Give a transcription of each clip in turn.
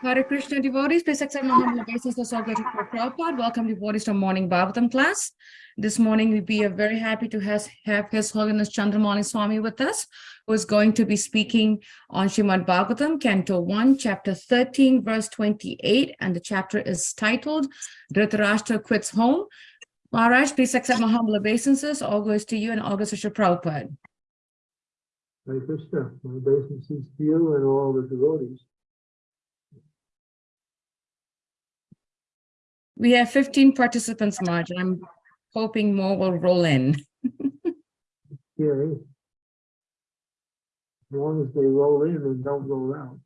Hare Krishna devotees, please accept my humble obeisances of Guru Prabhupada. Welcome devotees to morning Bhagavatam class. This morning we be uh, very happy to has, have His Holiness Chandramani Swami with us, who is going to be speaking on Shrimad Bhagavatam, Canto 1, Chapter 13, verse 28, and the chapter is titled Dhritarashtra Quits Home. Maharaj, please accept my humble obeisances. All goes to you and all goes to Shri Prabhupada. Hare Krishna, my obeisances to you and all the devotees. We have 15 participants, Marge, I'm hoping more will roll in. Yeah. As long as they roll in and don't roll out.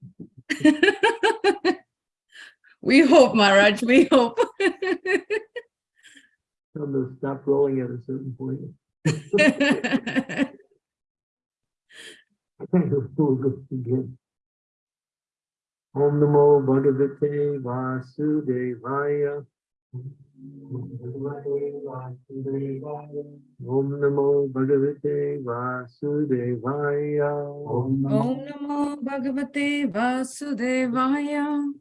We hope, Maharaj, we hope. Tell them to stop rolling at a certain point. We'll go again. Om Namo Bhagavate Vasudevaya. Om Namo Bhagavate Vasudevaya. Om Om Namo Bhagavate Vasudevaya.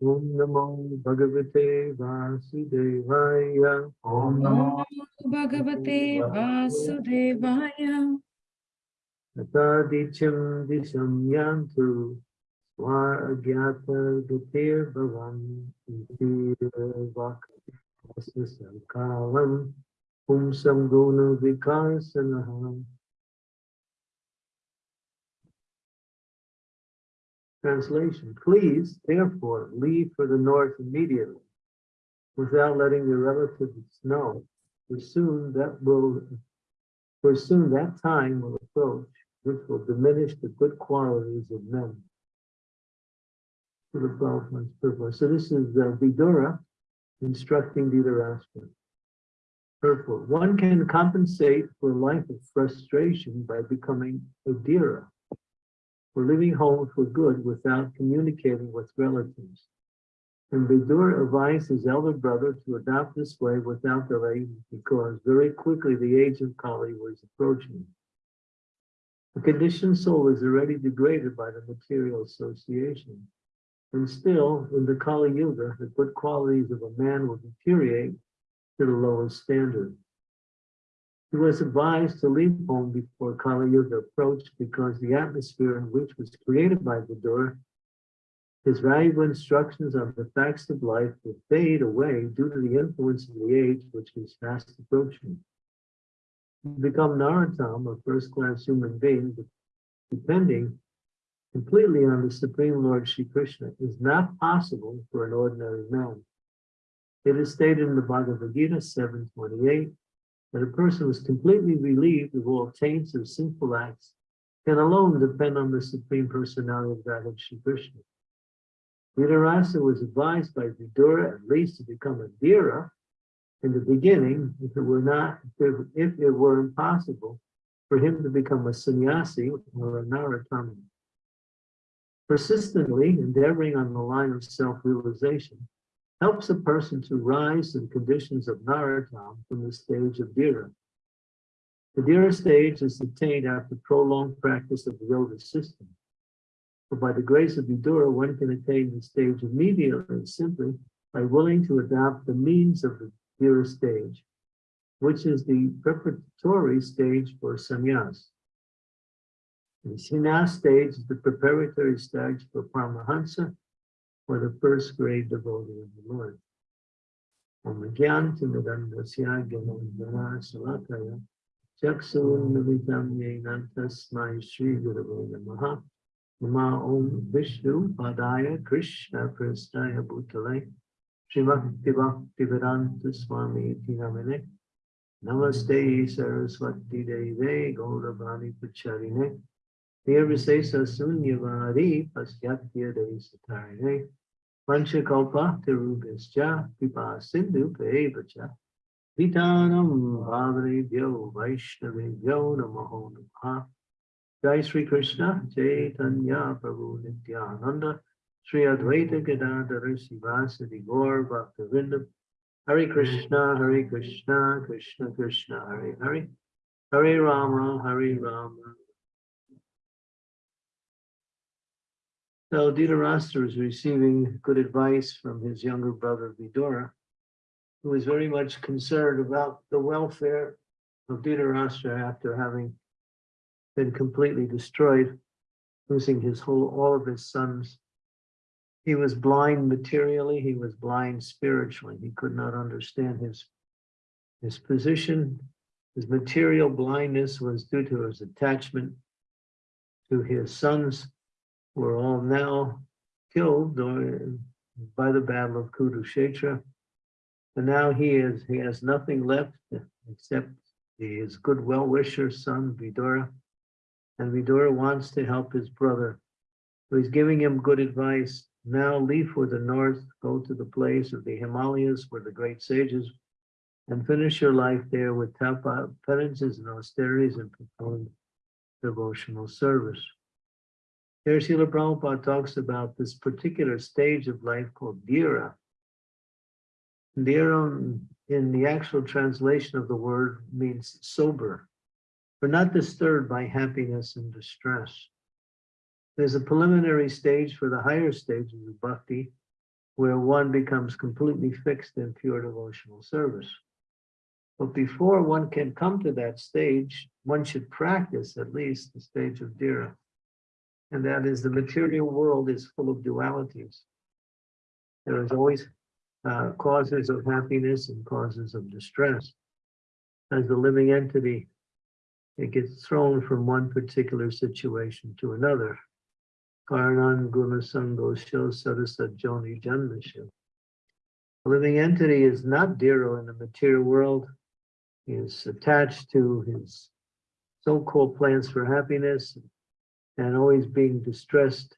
Om Namo Bhagavate Vasudevaya. Om Om Namo Bhagavate Vasudevaya. Atadicham disham Translation, please therefore leave for the north immediately without letting your relatives know, for soon that will, for soon that time will approach, which will diminish the good qualities of men. To the twelve months purpose. So this is uh, Vidura instructing Dhritarashtra. Purport. One can compensate for a life of frustration by becoming a Dhira, for living home for good without communicating with relatives. And Vidura advised his elder brother to adopt this way without delay because very quickly the age of Kali was approaching. The conditioned soul is already degraded by the material association. And still, in the Kali Yuga, the good qualities of a man will deteriorate to the lowest standard. He was advised to leave home before Kali Yuga approached because the atmosphere in which was created by Vidura, his valuable instructions on the facts of life would fade away due to the influence of the age which was fast approaching. To become Narottam, a first-class human being, depending completely on the Supreme Lord Shri Krishna is not possible for an ordinary man. It is stated in the Bhagavad Gita 7.28 that a person who is completely relieved of all taints of sinful acts can alone depend on the Supreme Personality of Godhead Shri Krishna. Dhritarashtra was advised by Vidura at least to become a Dhira in the beginning, if it were not, if, it were impossible for him to become a sannyasi or a narottama. Persistently endeavoring on the line of self-realization helps a person to rise the conditions of Narottam from the stage of Dhira. The Dhira stage is attained after prolonged practice of the yoga system. But by the grace of Vidura, one can attain the stage immediately simply by willing to adopt the means of the Dhira stage, which is the preparatory stage for sannyas. The sannyas stage is the preparatory stage for Paramahansa, for the first grade devotee of the Lord. Shri Nama Om Vishnu Padaya Krishna Prastaya Bhutale Srimati Bhakti Vedanta Swami Tinamine Namaste Saraswati Deve Gauravani Pacharine Nirvisesa Sunyavari Pasyatya Desatarine Panchakalpa Tirubhischa Pipa Sindhu Pevacha Vitanam Bhavane Vaishnave Vyo Namaho Namaha. Jai Sri Krishna Chaitanya Prabhu Nityananda Sri Advaita Gadadhara Srivasadi Gaur Bhakta Vrinda Hare Krishna Hare Krishna Krishna Krishna Hare Hare. Hare Rama Hare Rama So Dhritarashtra is receiving good advice from his younger brother Vidura, who is very much concerned about the welfare of Dhritarashtra after having been completely destroyed, losing his whole, all of his sons. He was blind materially, he was blind spiritually. He could not understand his, his position. His material blindness was due to his attachment to his sons, who are all now killed or by the battle of Kurukshetra. And now he is, he has nothing left except his good well-wisher son Vidura. And Vidura wants to help his brother. So he's giving him good advice. Now leave for the north, go to the place of the Himalayas where the great sages and finish your life there with tapa, penances and austerities and profound devotional service. Here Srila Prabhupada talks about this particular stage of life called Dhira. Dhira in the actual translation of the word means sober. We're not disturbed by happiness and distress. There's a preliminary stage for the higher stages of bhakti where one becomes completely fixed in pure devotional service. But before one can come to that stage, one should practice at least the stage of Dhira. And that is the material world is full of dualities. There is always uh, causes of happiness and causes of distress. As the living entity, it gets thrown from one particular situation to another. Karnan Gunasangosho Sarasat Joni Janmashu. A living entity is not Dhiro in the material world. He is attached to his so-called plans for happiness and always being distressed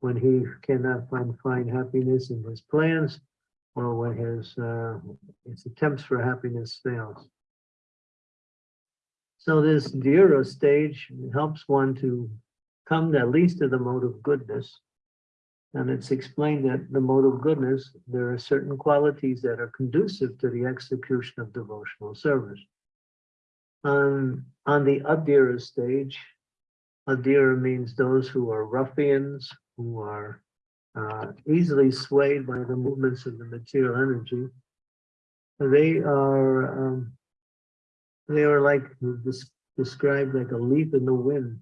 when he cannot find, find happiness in his plans or when his, uh, his attempts for happiness fails. So this Dhira stage helps one to come at least to the mode of goodness. And it's explained that the mode of goodness, there are certain qualities that are conducive to the execution of devotional service. On, on the Adhira stage, Adhira means those who are ruffians, who are uh, easily swayed by the movements of the material energy. They are um, they are like described like a leaf in the wind.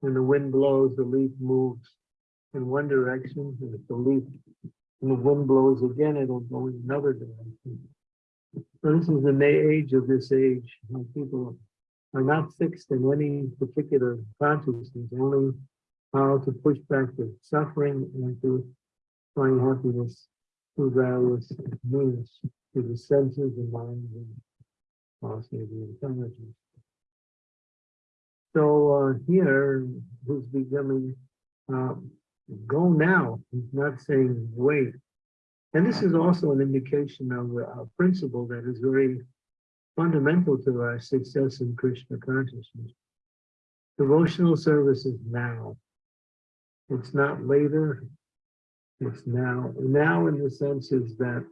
When the wind blows, the leaf moves in one direction, and if the leaf and the wind blows again, it'll go in another direction. So this is the May age of this age. People are not fixed in any particular consciousness, only how to push back the suffering and to find happiness through various means, through the senses and mind and also the intelligence. So uh, here, who's becoming, um, go now, he's not saying wait. And this is also an indication of a principle that is very fundamental to our success in Krishna consciousness. Devotional service is now. It's not later, it's now. Now in the sense is that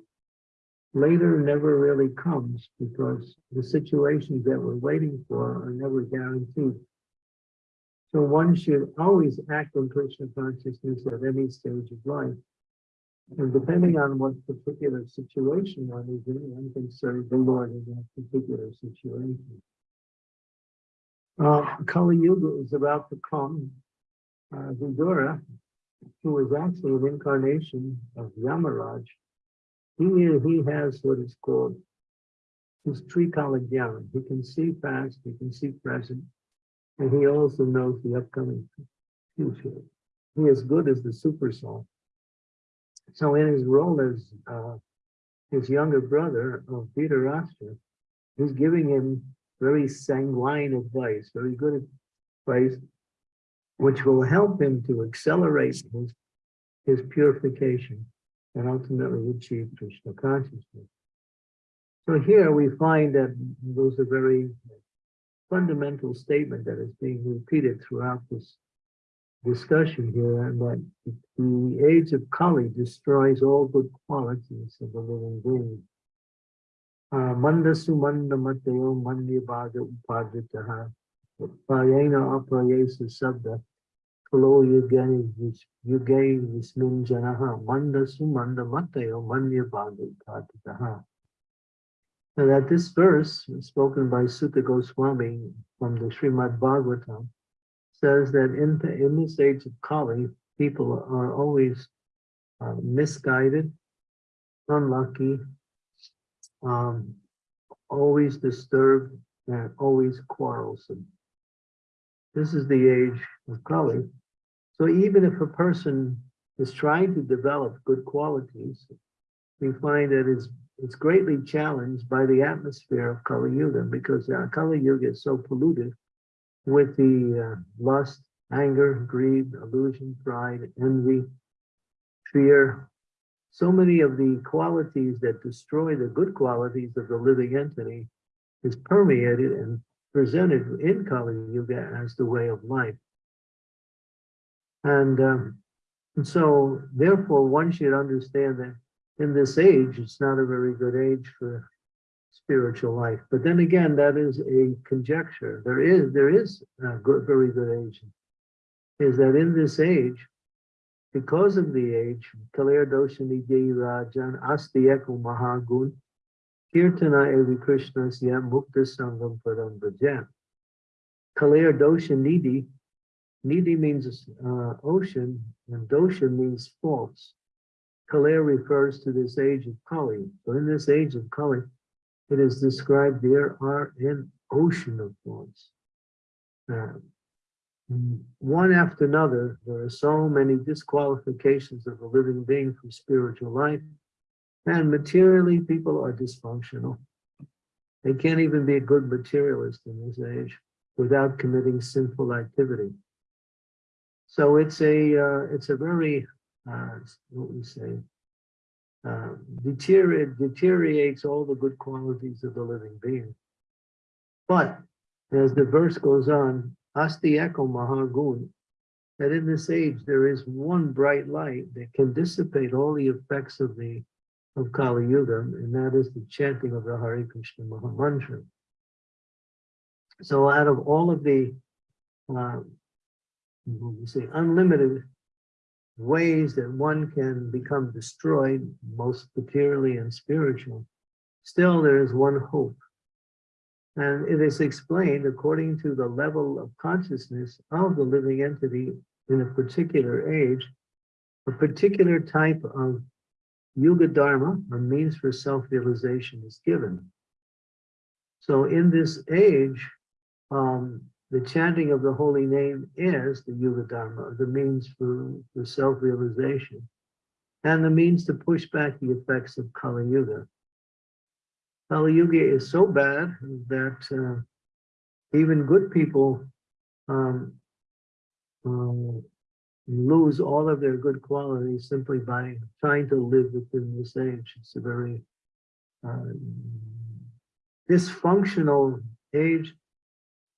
later never really comes because the situations that we're waiting for are never guaranteed. So one should always act in Krishna consciousness at any stage of life. And depending on what particular situation one is in, one can serve the Lord in that particular situation. Uh, Kali Yuga is about to come uh, Vidura, who is actually an incarnation of Yamaraj, he, he has what is called his Trikalagyan. He can see past, he can see present, and he also knows the upcoming future. He is good as the super soul. So in his role as uh, his younger brother of Peter Dhritarashtra, he's giving him very sanguine advice, very good advice which will help him to accelerate his, his purification and ultimately achieve Krishna consciousness. So here we find that there's a very fundamental statement that is being repeated throughout this discussion here, that the age of Kali destroys all good qualities of the living being. Uh, manda mateo mandi bhaga upaditaha Prayena aprayesa sabda Kalo yuge vis- yuge vismin janaha manda sumanda matayo manya bhagavad katataha. And that this verse, spoken by Suta Goswami from the Srimad Bhagavatam, says that in, in this age of Kali, people are always uh, misguided, unlucky, um, always disturbed, and always quarrelsome. This is the age of Kali. So even if a person is trying to develop good qualities, we find that it's, it's greatly challenged by the atmosphere of Kali Yuga because uh, Kali Yuga is so polluted with the uh, lust, anger, greed, illusion, pride, envy, fear. So many of the qualities that destroy the good qualities of the living entity is permeated and presented in Kali Yuga as the way of life. And, um, and so therefore one should understand that in this age, it's not a very good age for spiritual life. But then again, that is a conjecture. There is, there is a good, very good age. Is that in this age, because of the age, Kalir Doshani Rajan Asti Eko Mahagun, Kirtana Evi Krishna Siya Mukta Sangam Padam Brajan. Kalir Nidhi, Nidhi means uh, ocean, and Dosha means faults. Kalir refers to this age of Kali. So in this age of Kali, it is described there are an ocean of faults. Uh, one after another, there are so many disqualifications of a living being from spiritual life. And materially, people are dysfunctional. They can't even be a good materialist in this age without committing sinful activity. So it's a uh, it's a very uh, what we say uh, deteriorate deteriorates all the good qualities of the living being. But as the verse goes on, Asti Eko Mahagun, that in this age there is one bright light that can dissipate all the effects of the of Kali Yuga, and that is the chanting of the Hare Krishna Maha Mantra. So out of all of the uh, say unlimited ways that one can become destroyed, most materially and spiritual, still there is one hope. And it is explained according to the level of consciousness of the living entity in a particular age, a particular type of Yuga Dharma, or means for self-realization, is given. So in this age, um, the chanting of the holy name is the Yuga Dharma, the means for, for self-realization, and the means to push back the effects of Kali Yuga. Kali Yuga is so bad that uh, even good people um, uh, lose all of their good qualities simply by trying to live within this age. It's a very uh, dysfunctional age.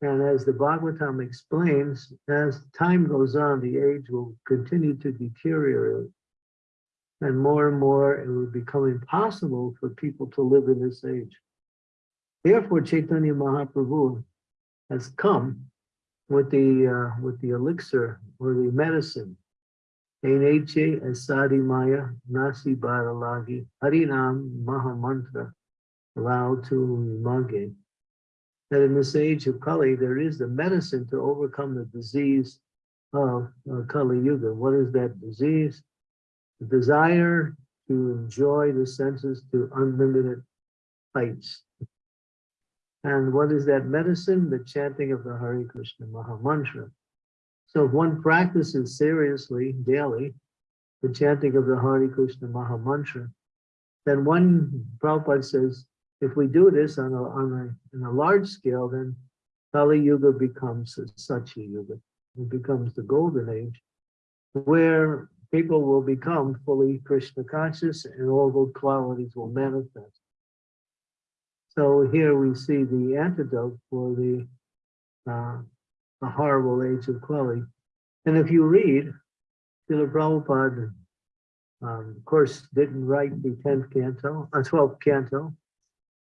And as the Bhagavatam explains, as time goes on, the age will continue to deteriorate. And more and more, it will become impossible for people to live in this age. Therefore, Chaitanya Mahaprabhu has come with the uh, with the elixir or the medicine. Eneche Asadi Maya Nasi Baralagi Harinam Mahamantra Lao to Mage. That in this age of Kali, there is the medicine to overcome the disease of uh, Kali Yuga. What is that disease? The desire to enjoy the senses to unlimited heights. And what is that medicine? The chanting of the Hare Krishna Maha Mantra. So if one practices seriously daily the chanting of the Hare Krishna Maha Mantra, then one, Prabhupada says, if we do this on a, on a, a large scale, then Kali Yuga becomes a Satya Yuga. It becomes the golden age where people will become fully Krishna conscious and all good qualities will manifest. So here we see the antidote for the, uh, the horrible age of Kali. And if you read, Srila Prabhupada, um, of course, didn't write the 10th canto, uh, 12th canto,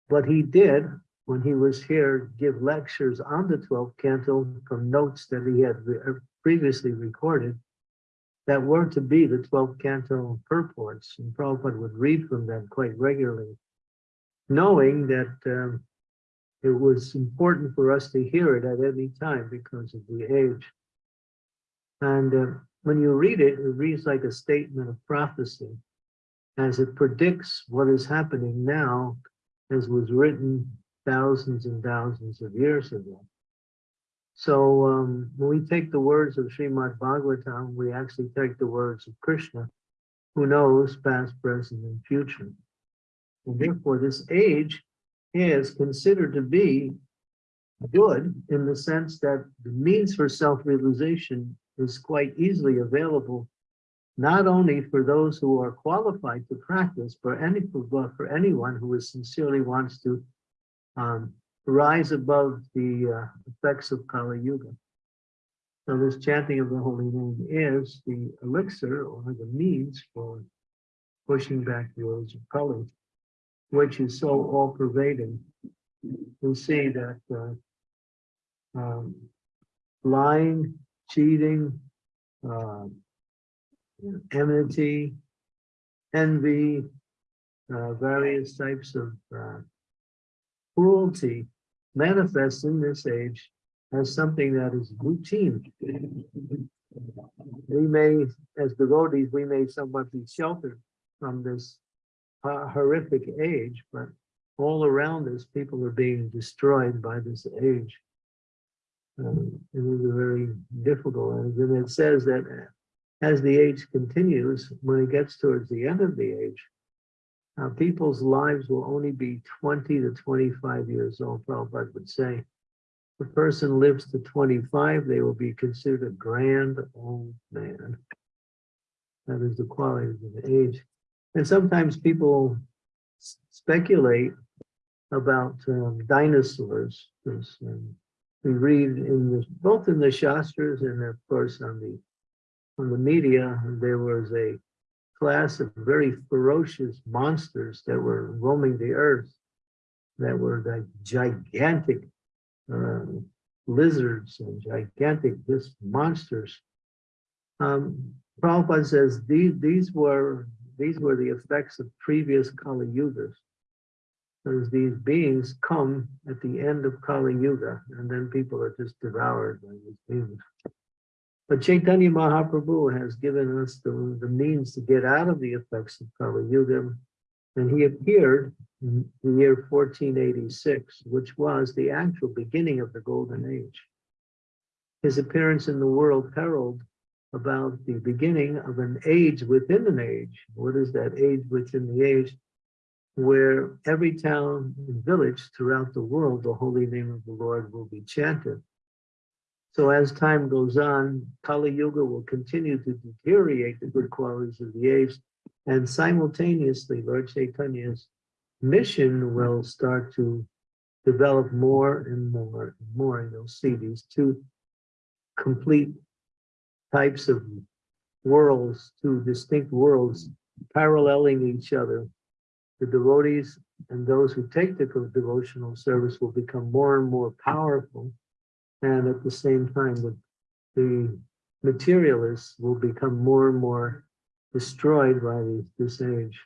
but he did when he was here, give lectures on the 12th canto from notes that he had re- uh, previously recorded that were to be the 12th canto purports, and Prabhupada would read from them quite regularly, knowing that um, it was important for us to hear it at any time because of the age. And uh, when you read it, it reads like a statement of prophecy as it predicts what is happening now, as was written thousands and thousands of years ago. So um, when we take the words of Srimad Bhagavatam, we actually take the words of Krishna, who knows past, present, and future. And therefore, this age is considered to be good in the sense that the means for self-realization is quite easily available, not only for those who are qualified to practice, but any, but for anyone who is sincerely wants to um, rise above the uh, effects of Kali Yuga. So this chanting of the holy name is the elixir or the means for pushing back the age of Kali, which is so all pervading. We see that uh, um, lying, cheating, uh, enmity, envy, uh, various types of uh, cruelty manifests in this age as something that is routine. We may, as devotees, we may somewhat be sheltered from this uh, horrific age, but all around us, people are being destroyed by this age. Um, it is very difficult, and then it says that as the age continues, when it gets towards the end of the age, uh, people's lives will only be 20 to 25 years old, Prabhupada would say. If a person lives to 25, they will be considered a grand old man. That is the quality of the age. And sometimes people speculate about um, dinosaurs. um, we read in the, both in the Shastras and of course on the on the media, there was a class of very ferocious monsters that were roaming the earth that were like gigantic uh, lizards and gigantic this monsters. Um, Prabhupada says these these were these were the effects of previous Kali Yugas. Because these beings come at the end of Kali Yuga, and then people are just devoured by these beings. But Chaitanya Mahaprabhu has given us the, the means to get out of the effects of Kali Yuga. And he appeared in the year 1486, which was the actual beginning of the Golden Age. His appearance in the world herald about the beginning of an age within an age. What is that age within the age? Where every town and village throughout the world, the holy name of the Lord will be chanted. So as time goes on, Kali Yuga will continue to deteriorate the good qualities of the apes, And simultaneously, Lord Chaitanya's mission will start to develop more and more and more. And you'll see these two complete types of worlds, two distinct worlds paralleling each other. The devotees and those who take the devotional service will become more and more powerful and at the same time, the, the materialists will become more and more destroyed by this age,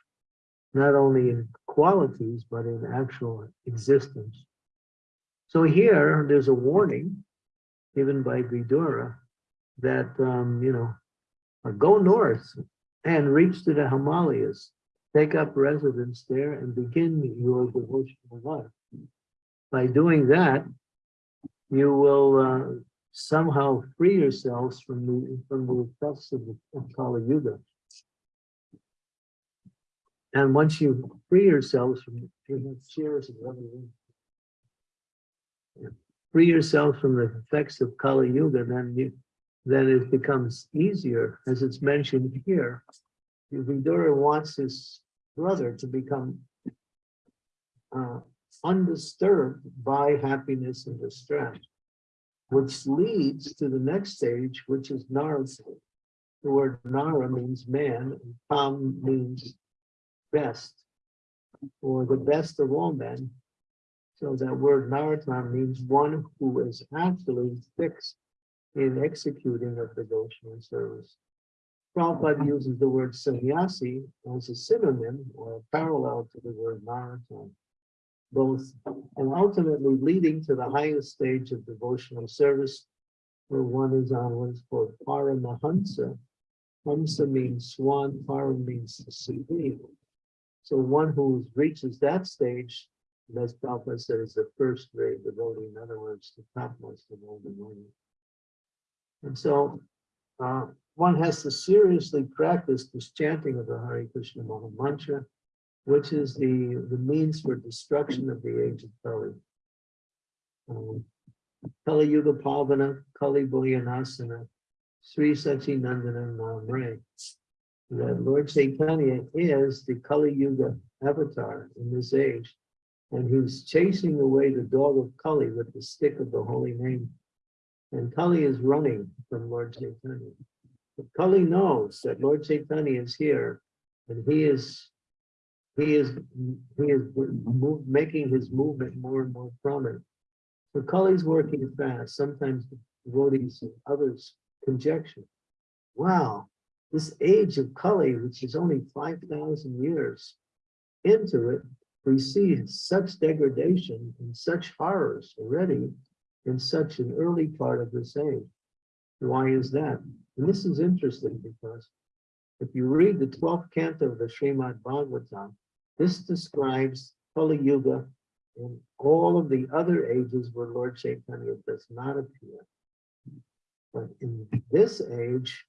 not only in qualities, but in actual existence. So here, there's a warning given by Vidura that, um, you know, go north and reach to the Himalayas, take up residence there and begin your devotional life. By doing that, you will uh, somehow free yourselves from the from the effects of, the, of Kali Yuga. And once you free yourselves from cheers free yourself from the effects of Kali Yuga, then you then it becomes easier, as it's mentioned here. Vidura wants his brother to become uh, undisturbed by happiness and distress, which leads to the next stage, which is Nara. The word Nara means man, and Tam means best, or the best of all men. So that word Narottam means one who is actually fixed in executing a devotional service. Prabhupada uses the word sannyasi as a synonym or a parallel to the word Narottam. Both and ultimately leading to the highest stage of devotional service where one is on what's called Paramahansa. Hamsa means swan, Param means supreme. So one who reaches that stage, as Prabhupada said, is the first grade devotee, in other words, the topmost of all devotees. And so uh, one has to seriously practice this chanting of the Hare Krishna Maha Mantra, which is the, the means for destruction of the age of Kali. Um, Kali Yuga Pavana, Kali Boyanasana, Sri Sachinandana Namre. That Lord Chaitanya is the Kali Yuga avatar in this age. And he's chasing away the dog of Kali with the stick of the holy name. And Kali is running from Lord Chaitanya. But Kali knows that Lord Chaitanya is here and he is he is he is move, making his movement more and more prominent. So working fast. Sometimes devotees and others conjecture, wow, this age of Kali, which is only 5,000 years into it, precedes such degradation and such horrors already in such an early part of this age. Why is that? And this is interesting because if you read the 12th canto of the Srimad Bhagavatam, this describes Kali Yuga and all of the other ages where Lord Chaitanya does not appear. But in this age,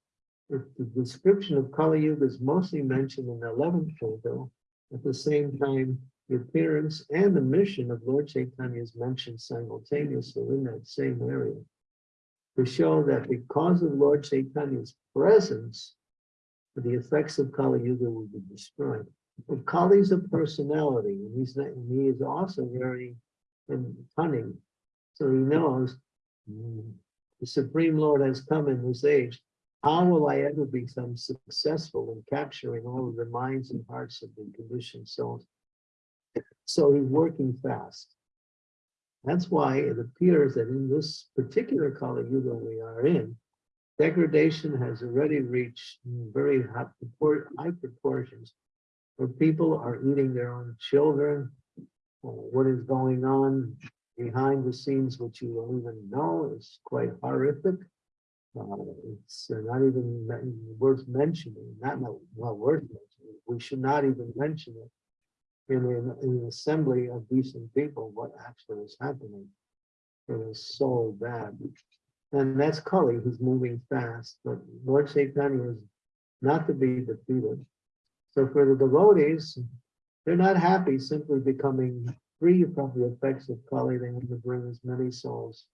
the description of Kali Yuga is mostly mentioned in the 11th canto. At the same time, the appearance and the mission of Lord Chaitanya is mentioned simultaneously in that same area. To show that because of Lord Chaitanya's presence, the effects of Kali Yuga will be destroyed. But Kali's a personality, and he's not, and he is also very um, cunning. So he knows mm, the Supreme Lord has come in this age. How will I ever become successful in capturing all of the minds and hearts of the conditioned souls? So he's working fast. That's why it appears that in this particular Kali Yuga we are in, degradation has already reached very high proportions where people are eating their own children. What is going on behind the scenes, which you don't even know, is quite horrific. Uh, It's not even worth mentioning, not, not well worth mentioning. We should not even mention it in an, in an assembly of decent people, what actually is happening. It is so bad. And that's Kali, who's moving fast, but Lord Chaitanya is not to be defeated. So for the devotees, they're not happy simply becoming free from the effects of Kali. They want to bring as many souls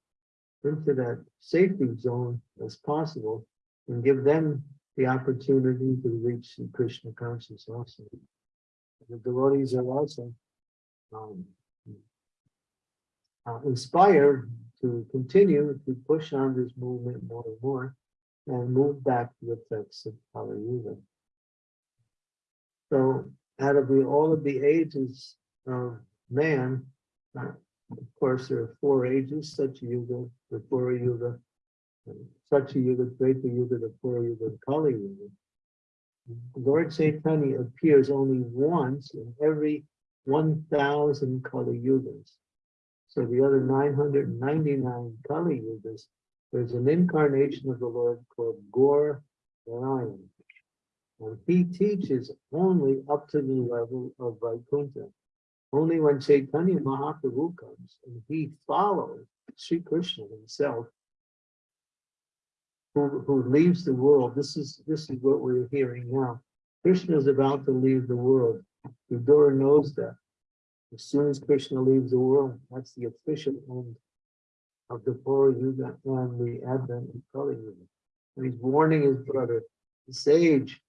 into that safety zone as possible and give them the opportunity to reach the Krishna consciousness also. The devotees are also um, uh, inspired to continue to push on this movement more and more and move back to the effects of Kali Yuga. So out of the, all of the ages of man, uh, of course, there are four ages, Satya Yuga, the Dvapara Yuga, Satya Yuga, Treta Yuga, the Dvapara Yuga, Kali Yuga. Lord Chaitanya appears only once in every one thousand Kali Yugas. So the other nine hundred and ninety-nine Kali Yugas, there's an incarnation of the Lord called Gaur Narayan. And he teaches only up to the level of Vaikuntha. Only when Chaitanya Mahaprabhu comes and he follows Sri Krishna himself, who, who leaves the world. This is this is what we're hearing now. Krishna is about to leave the world. Vidura knows that. As soon as Krishna leaves the world, that's the official end of the Dvapara Yuga and the advent of Kali Yuga. And he's warning his brother, the sage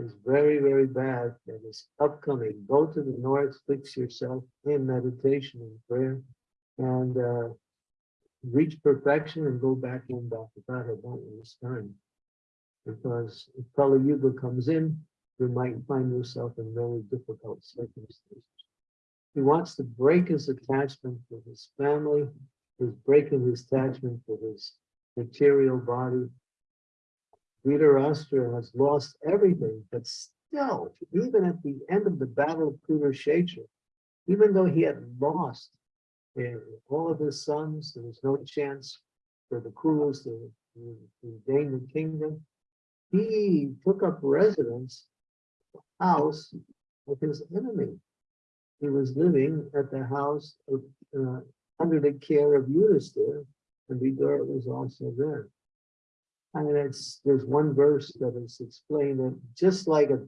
is very, very bad and is upcoming. Go to the north, fix yourself in meditation and prayer, and uh, reach perfection and go back in Godhead. Don't waste time. Because if Kali Yuga comes in, you might find yourself in very difficult circumstances. He wants to break his attachment with his family, he's breaking his attachment with his material body. Dhritarashtra has lost everything, but still, even at the end of the battle of Kurukshetra, even though he had lost eh, all of his sons, there was no chance for the Kurus to, gain the kingdom. He took up residence, house of his enemy. He was living at the house of, uh, under the care of Yudhisthira, and Vidura was also there. And it's, there's one verse that is explained that just like a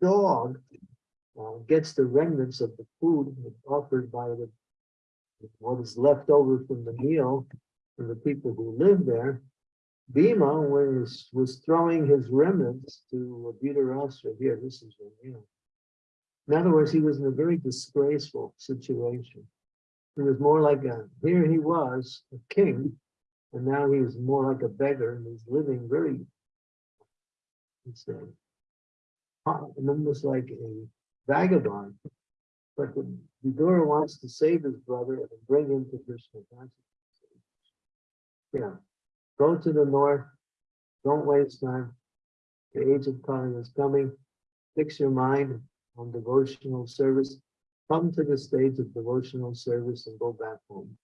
dog uh, gets the remnants of the food offered by the what is left over from the meal for the people who live there. Bhima was was throwing his remnants to Dhritarashtra. Here, this is your meal. In other words, he was in a very disgraceful situation. He was more like a here he was a king, and now he's more like a beggar, and he's living very. It's a, almost like a vagabond. But the Vidura wants to save his brother and bring him to Krishna consciousness. Yeah, go to the north, don't waste time. The age of Kali is coming. Fix your mind on devotional service. Come to the stage of devotional service and go back home.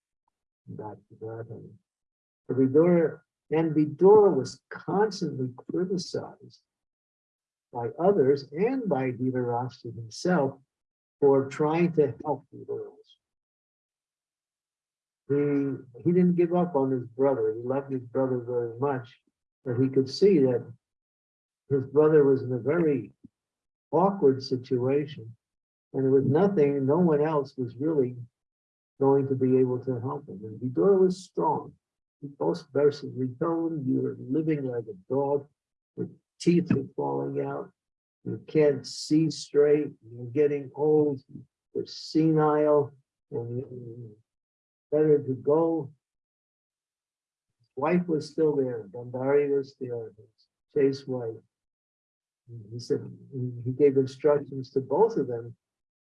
Back to that. Vidura, and Vidura was constantly criticized by others and by Dhritarashtra himself for trying to help the. He, he didn't give up on his brother. He loved his brother very much, but he could see that his brother was in a very awkward situation. And there was nothing, no one else was really going to be able to help him. And Vidura was strong. Both verses we you are living like a dog, your teeth are falling out, you can't see straight, you're getting old, you're senile, and better to go. His wife was still there, Gandhari was there, his chaste wife. He said, he gave instructions to both of them,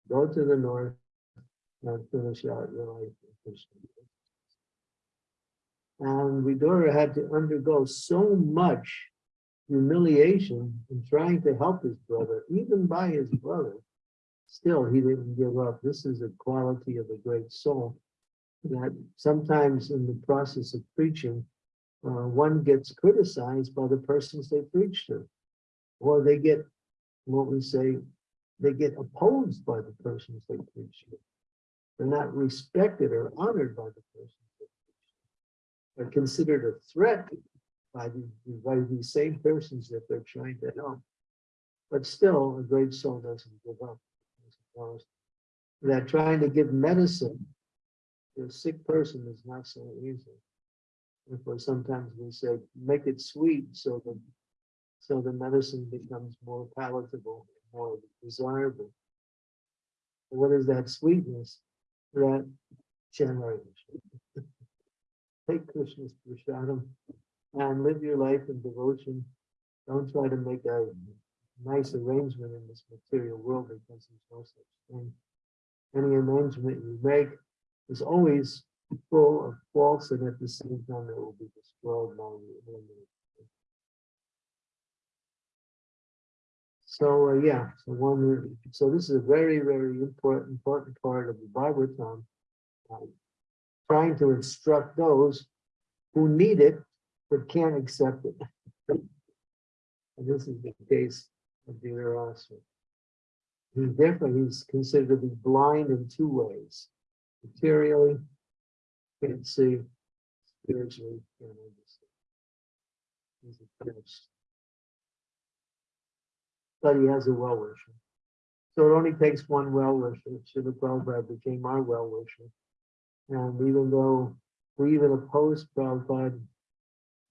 go to the north and finish out your life. And Vidura had to undergo so much humiliation in trying to help his brother, even by his brother. Still, he didn't give up. This is a quality of a great soul. That sometimes in the process of preaching, uh, one gets criticized by the persons they preach to. Or they get, what we say, they get opposed by the persons they preach to. They're not respected or honored by the to. They're considered a threat by the, by these same persons that they're trying to help. But still, a great soul doesn't give up. That trying to give medicine to a sick person is not so easy. Therefore, sometimes we say, make it sweet so that so the medicine becomes more palatable, more desirable. What is that sweetness? That generation. Take Krishna's prasadam and live your life in devotion. Don't try to make a nice arrangement in this material world because there's no such thing. Any arrangement you make is always full of faults and at the same time it will be destroyed by the enemy. So, uh, yeah, so one, so this is a very, very important, important part of the Bhagavatam. Trying to instruct those who need it but can't accept it. And this is the case of Dhritarashtra. He definitely, he's considered to be blind in two ways. Materially, can't see, spiritually, can't understand. He's a prince. But he has a well-wisher. So it only takes one well-wisher. Srila Prabhupada became our well-wisher. And even though we even opposed Prabhupada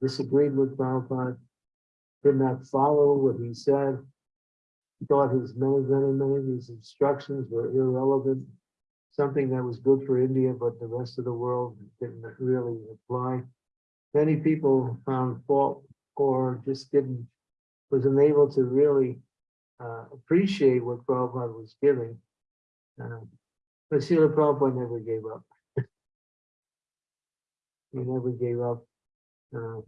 disagreed with Prabhupada, did not follow what he said, thought his many, many, many of his instructions were irrelevant, something that was good for India, but the rest of the world didn't really apply. Many people found fault or just didn't, was unable to really uh, appreciate what Prabhupada was giving. Uh, But Srila Prabhupada never gave up. He never gave up. Uh,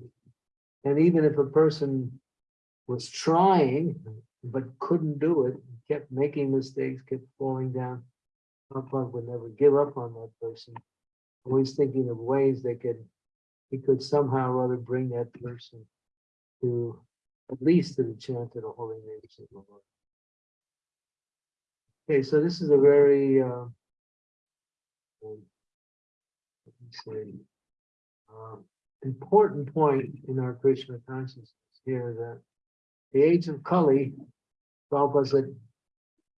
And even if a person was trying, but couldn't do it, kept making mistakes, kept falling down, Prabhupada would never give up on that person. Always thinking of ways they could, he could somehow or other bring that person to at least to the chant of the holy names of the Lord. Okay, so this is a very, uh, um, let me say, um, important point in our Krishna consciousness here that the age of Kali, Prabhupada said,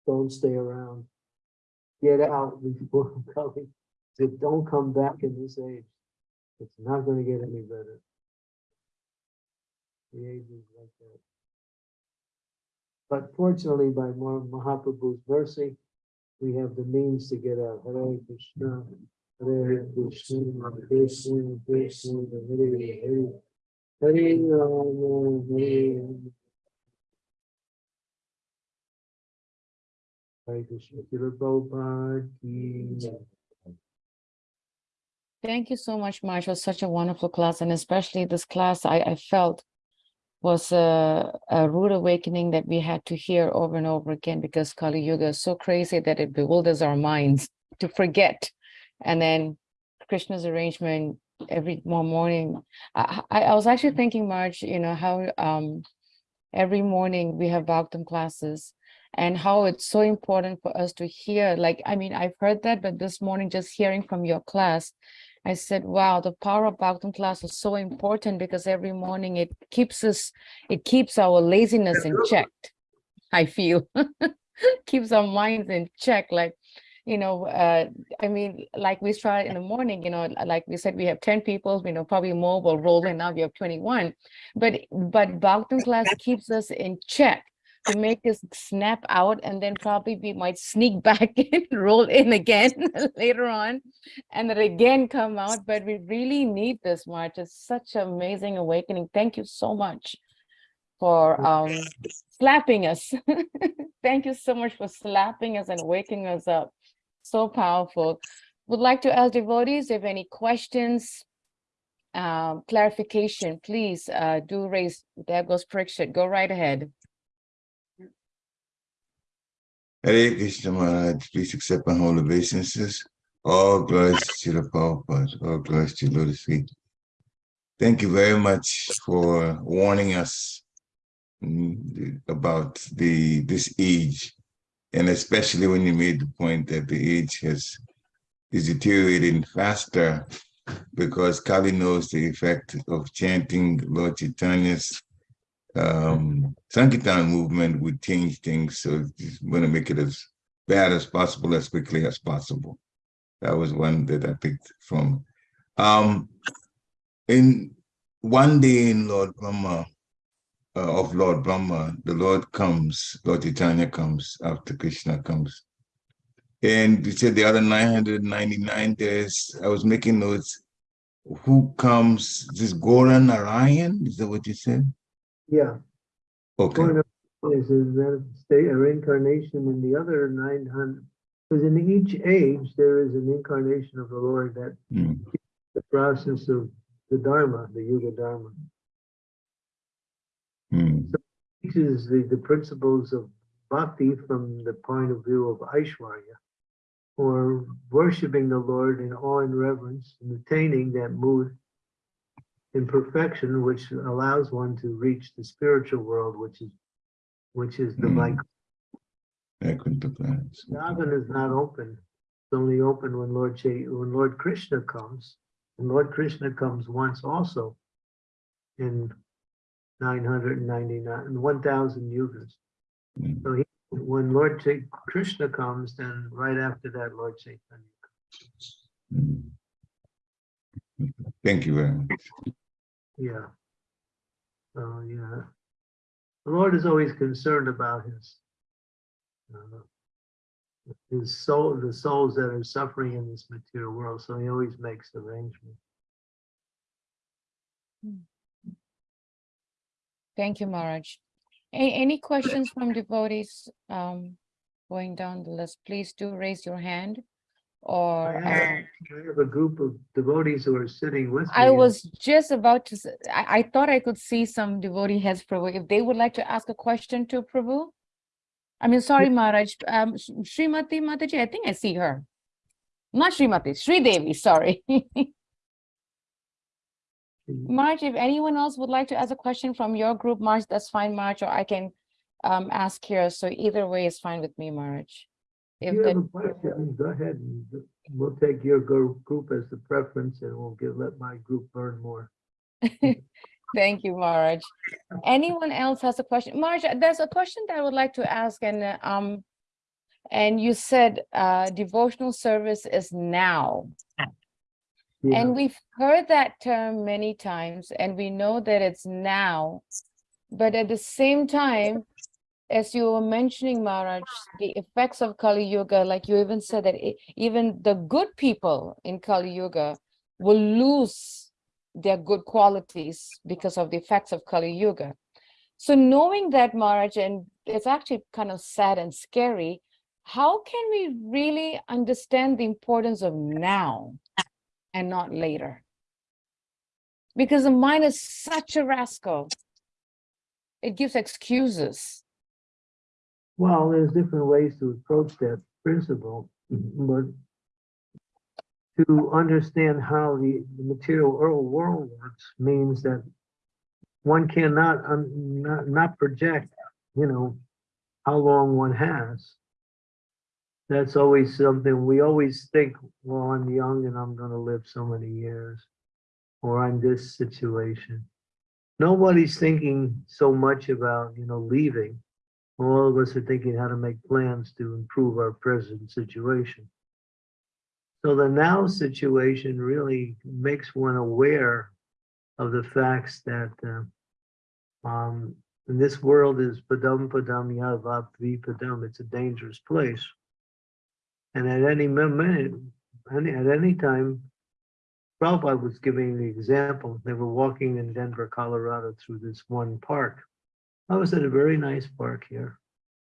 don't stay around. Get out before Kali. Said, don't come back in this age. It's not gonna get any better. The age is like that. But fortunately, by Mahaprabhu's mercy, we have the means to get out. Hare Krishna, Krishna, Krishna, Krishna, Hare Hare. Hare Rama, Hare. Thank you so much, Marsh. It was such a wonderful class, and especially this class I, I felt was a, a rude awakening that we had to hear over and over again because Kali Yuga is so crazy that it bewilders our minds to forget. And then Krishna's arrangement every morning. I, I, I was actually thinking, Marge, you know, how um, every morning we have Bhagavatam classes and how it's so important for us to hear. Like, I mean, I've heard that, but this morning just hearing from your class, I said, wow, the power of Bhagavatam class is so important because every morning it keeps us, it keeps our laziness in check. I feel keeps our minds in check. Like, you know, uh, I mean, like we started in the morning, you know, like we said, we have 10 people, you know, probably more will roll in. Now we have 21. But but Bhagavatam class keeps us in check to make us snap out and then probably we might sneak back in, roll in again later on, and then again come out. But we really need this march It's such an amazing awakening. Thank you so much for um, slapping us. Thank you so much for slapping us and waking us up. So powerful. Would like to ask devotees if any questions, um, clarification, please uh, do raise. There goes Parikshit. Go right ahead. Hare Krishna Maharaj, please accept my whole obeisances. All glories to the Prabhupada, all glories to Lotus feet. Thank you very much for warning us mm, about the this age, and especially when you made the point that the age has is deteriorating faster because Kali knows the effect of chanting Lord Chaitanya's um, Sankirtan movement would change things. So just want to make it as bad as possible, as quickly as possible. That was one that I picked from. Um, in one day in Lord Brahma, uh, of Lord Brahma, the Lord comes, Lord Chaitanya comes after Krishna comes. And you said the other 999 days, I was making notes. Who comes? This Goran Narayan? Is that what you said? Yeah. Okay. Up Is a state, a reincarnation in the other nine hundred, because in each age, there is an incarnation of the Lord that Mm, the process of the Dharma, the Yuga Dharma. Mm, teaches the, the principles of bhakti from the point of view of Aishwarya, or worshiping the Lord in awe and reverence and attaining that mood in perfection, which allows one to reach the spiritual world, which is which is the Mm. like. Vaikuntha. Yagan is not open. It's only open when Lord Cha- when Lord Krishna comes, and Lord Krishna comes once also in 999 and 1000 yugas. So he, when Lord Cha- Krishna comes, then right after that, Lord Chaitanya. mm. Thank you very much. Yeah. So, yeah. The Lord is always concerned about his uh, his soul, the souls that are suffering in this material world. So he always makes arrangements. Thank you, Maharaj. A- any questions from devotees um, going down the list? Please do raise your hand or? I have I have a group of devotees who are sitting with me. I was just about to, I thought I could see some devotee heads, Prabhu, if they would like to ask a question to Prabhu. I mean, sorry, Maharaj, um, Srimati Mataji, I think I see her. Not Srimati, Sri Devi, sorry. Marge, if anyone else would like to ask a question from your group, Marge, that's fine, Marge, or I can um, ask here. So either way is fine with me, Marge. If you have a question, go ahead and we'll take your group as the preference and we'll give, let my group burn more. thank you, Marge. Anyone else has a question? Marge, there's a question that I would like to ask and um, and you said uh, devotional service is now. Yeah. And we've heard that term many times and we know that it's now. But at the same time, as you were mentioning, Maharaj, the effects of Kali Yuga, like you even said that e- even the good people in Kali Yuga will lose their good qualities because of the effects of Kali Yuga. So knowing that, Maharaj, and it's actually kind of sad and scary, how can we really understand the importance of now and not later? Because the mind is such a rascal. It gives excuses. Well, there's different ways to approach that principle, but to understand how the, material world world works means that one cannot, um, not, not project, you know, how long one has. That's always something, we always think, well, I'm young and I'm gonna live so many years. Or I'm this situation. Nobody's thinking so much about, you know, leaving all of us are thinking how to make plans to improve our present situation. So the now situation really makes one aware of the facts that uh, um, and this world is padam padam yad vipadam. It's a dangerous place. And at any any, at any time, Prabhupada was giving the example. They were walking in Denver, Colorado through this one park. I was at a very nice park here.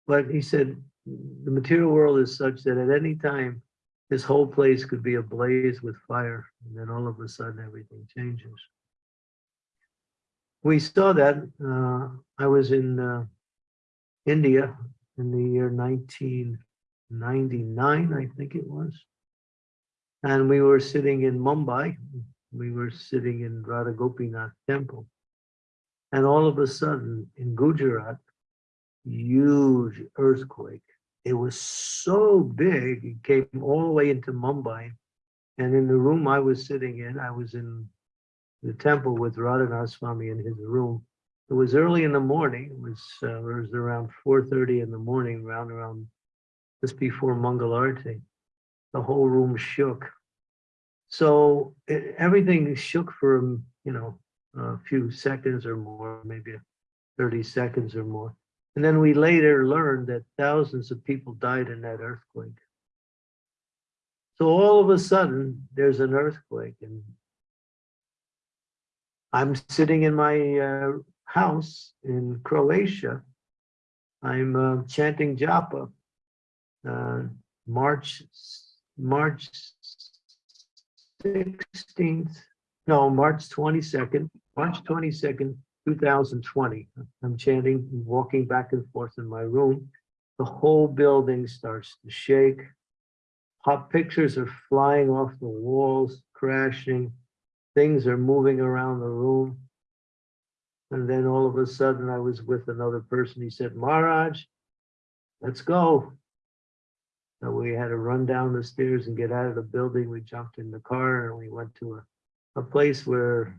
But he said, the material world is such that at any time, this whole place could be ablaze with fire. And then all of a sudden, everything changes. We saw that. Uh, I was in uh, India in the year 1999, I think it was. And we were sitting in Mumbai. We were sitting in Radha Gopinath temple. And all of a sudden in Gujarat, huge earthquake. It was so big, it came all the way into Mumbai. And in the room I was sitting in, I was in the temple with Radhanath Swami in his room. It was early in the morning. It was, uh, it was around 4.30 in the morning, round around just before Mangalarti. The whole room shook. So it, everything shook for, um, you know, a few seconds or more, maybe 30 seconds or more. And then we later learned that thousands of people died in that earthquake. So all of a sudden, there's an earthquake and I'm sitting in my uh, house in Croatia. I'm uh, chanting japa. Uh, March, March 16th, no, March 22nd, March 22nd, 2020. I'm chanting, walking back and forth in my room. The whole building starts to shake. Hot pictures are flying off the walls, crashing. Things are moving around the room. And then all of a sudden I was with another person. He said, Maharaj, let's go. So we had to run down the stairs and get out of the building. We jumped in the car and we went to a, a place where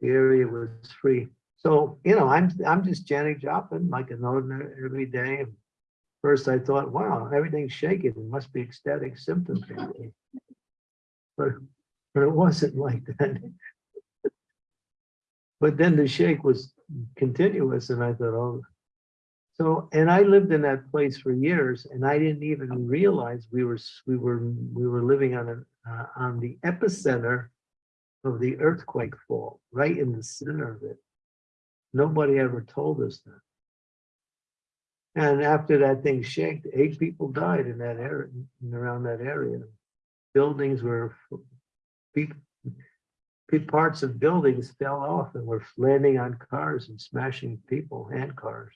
the area was free. So, you know, I'm, I'm just chanting japa like an ordinary every day. First I thought, wow, everything's shaking. It must be ecstatic symptoms. But, but it wasn't like that. But then the shake was continuous and I thought, oh. So, and I lived in that place for years and I didn't even realize we were, we were, we were living on a, uh, on the epicenter of the earthquake fall, right in the center of it. Nobody ever told us that. And after that thing shaked, eight people died in that area, in around that area. buildings were, big, big parts of buildings fell off and were landing on cars and smashing people and cars.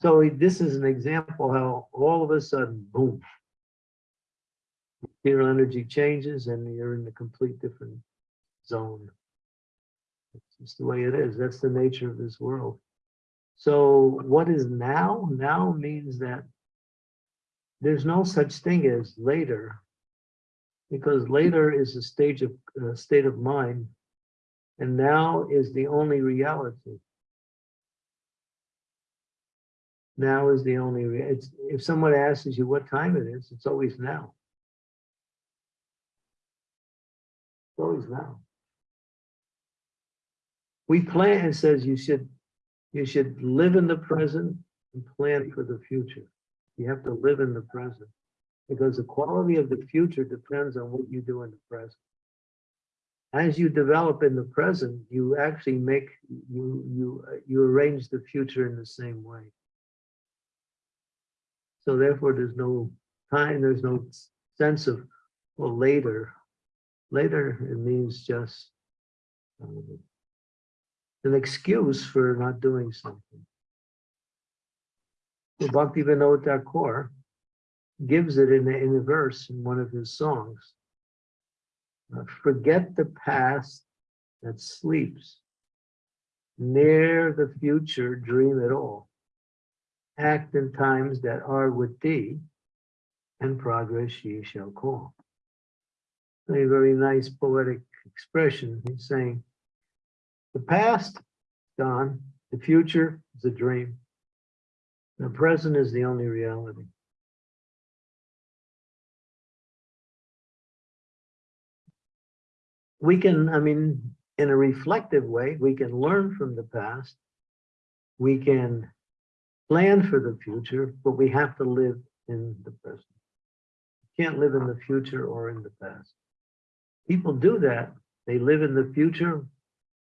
So this is an example how all of a sudden, boom. Material energy changes and you're in a complete different zone. It's just the way it is. That's the nature of this world. So what is now? Now means that there's no such thing as later. Because later is a stage of uh, state of mind. And now is the only reality. Now is the only, it's, if someone asks you what time it is, it's always now. It's always now. We plan, it says you should, you should live in the present and plan for the future. You have to live in the present. Because the quality of the future depends on what you do in the present. As you develop in the present, you actually make, you, you, you arrange the future in the same way. So therefore, there's no time, there's no sense of, well, later. Later, it means just um, an excuse for not doing something. So Bhaktivinoda Thakur gives it in a, in a verse in one of his songs. Uh, Forget the past that sleeps. Near the future, dream it all. Act in times that are with thee, and progress ye shall call. A very nice poetic expression. He's saying, the past, gone, the future is a dream. The present is the only reality. We can, I mean, in a reflective way, we can learn from the past. We can plan for the future, but we have to live in the present. You can't live in the future or in the past. People do that. They live in the future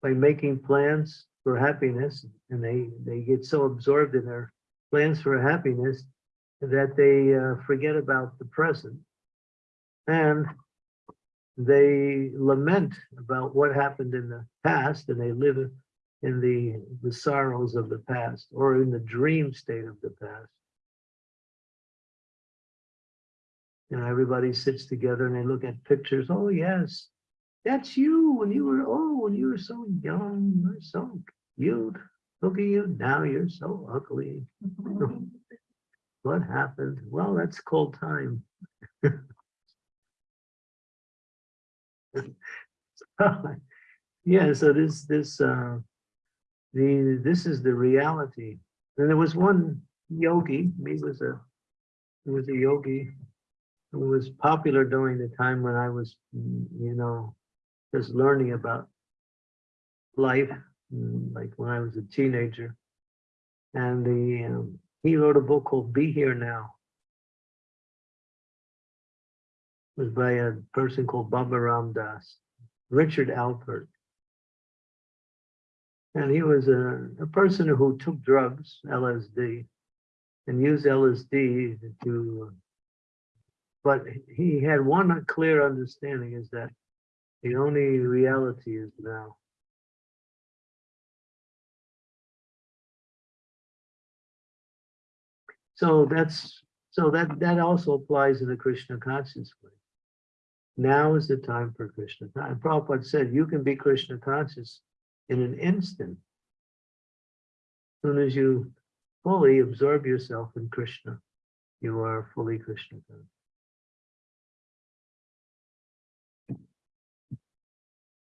by making plans for happiness and they, they get so absorbed in their plans for happiness that they uh, forget about the present. And they lament about what happened in the past and they live in the, the sorrows of the past or in the dream state of the past. You know, everybody sits together and they look at pictures. Oh, yes, that's you when you were, oh, when you were so young, you so cute. Look at you now, you're so ugly. what happened? Well, that's called time. yeah, so this, this, uh, the, this is the reality. And there was one yogi, he was a, he was a yogi who was popular during the time when I was, you know, just learning about life, mm, like when I was a teenager. And the, um, he wrote a book called Be Here Now. It was by a person called Baba Ram Dass, Richard Alpert. And he was a, a person who took drugs, LSD, and used LSD to, but he had one clear understanding is that the only reality is now. So that's, so that, that also applies in the Krishna conscious way. Now is the time for Krishna. And Prabhupada said, you can be Krishna conscious in an instant. As soon as you fully absorb yourself in Krishna, you are fully Krishna.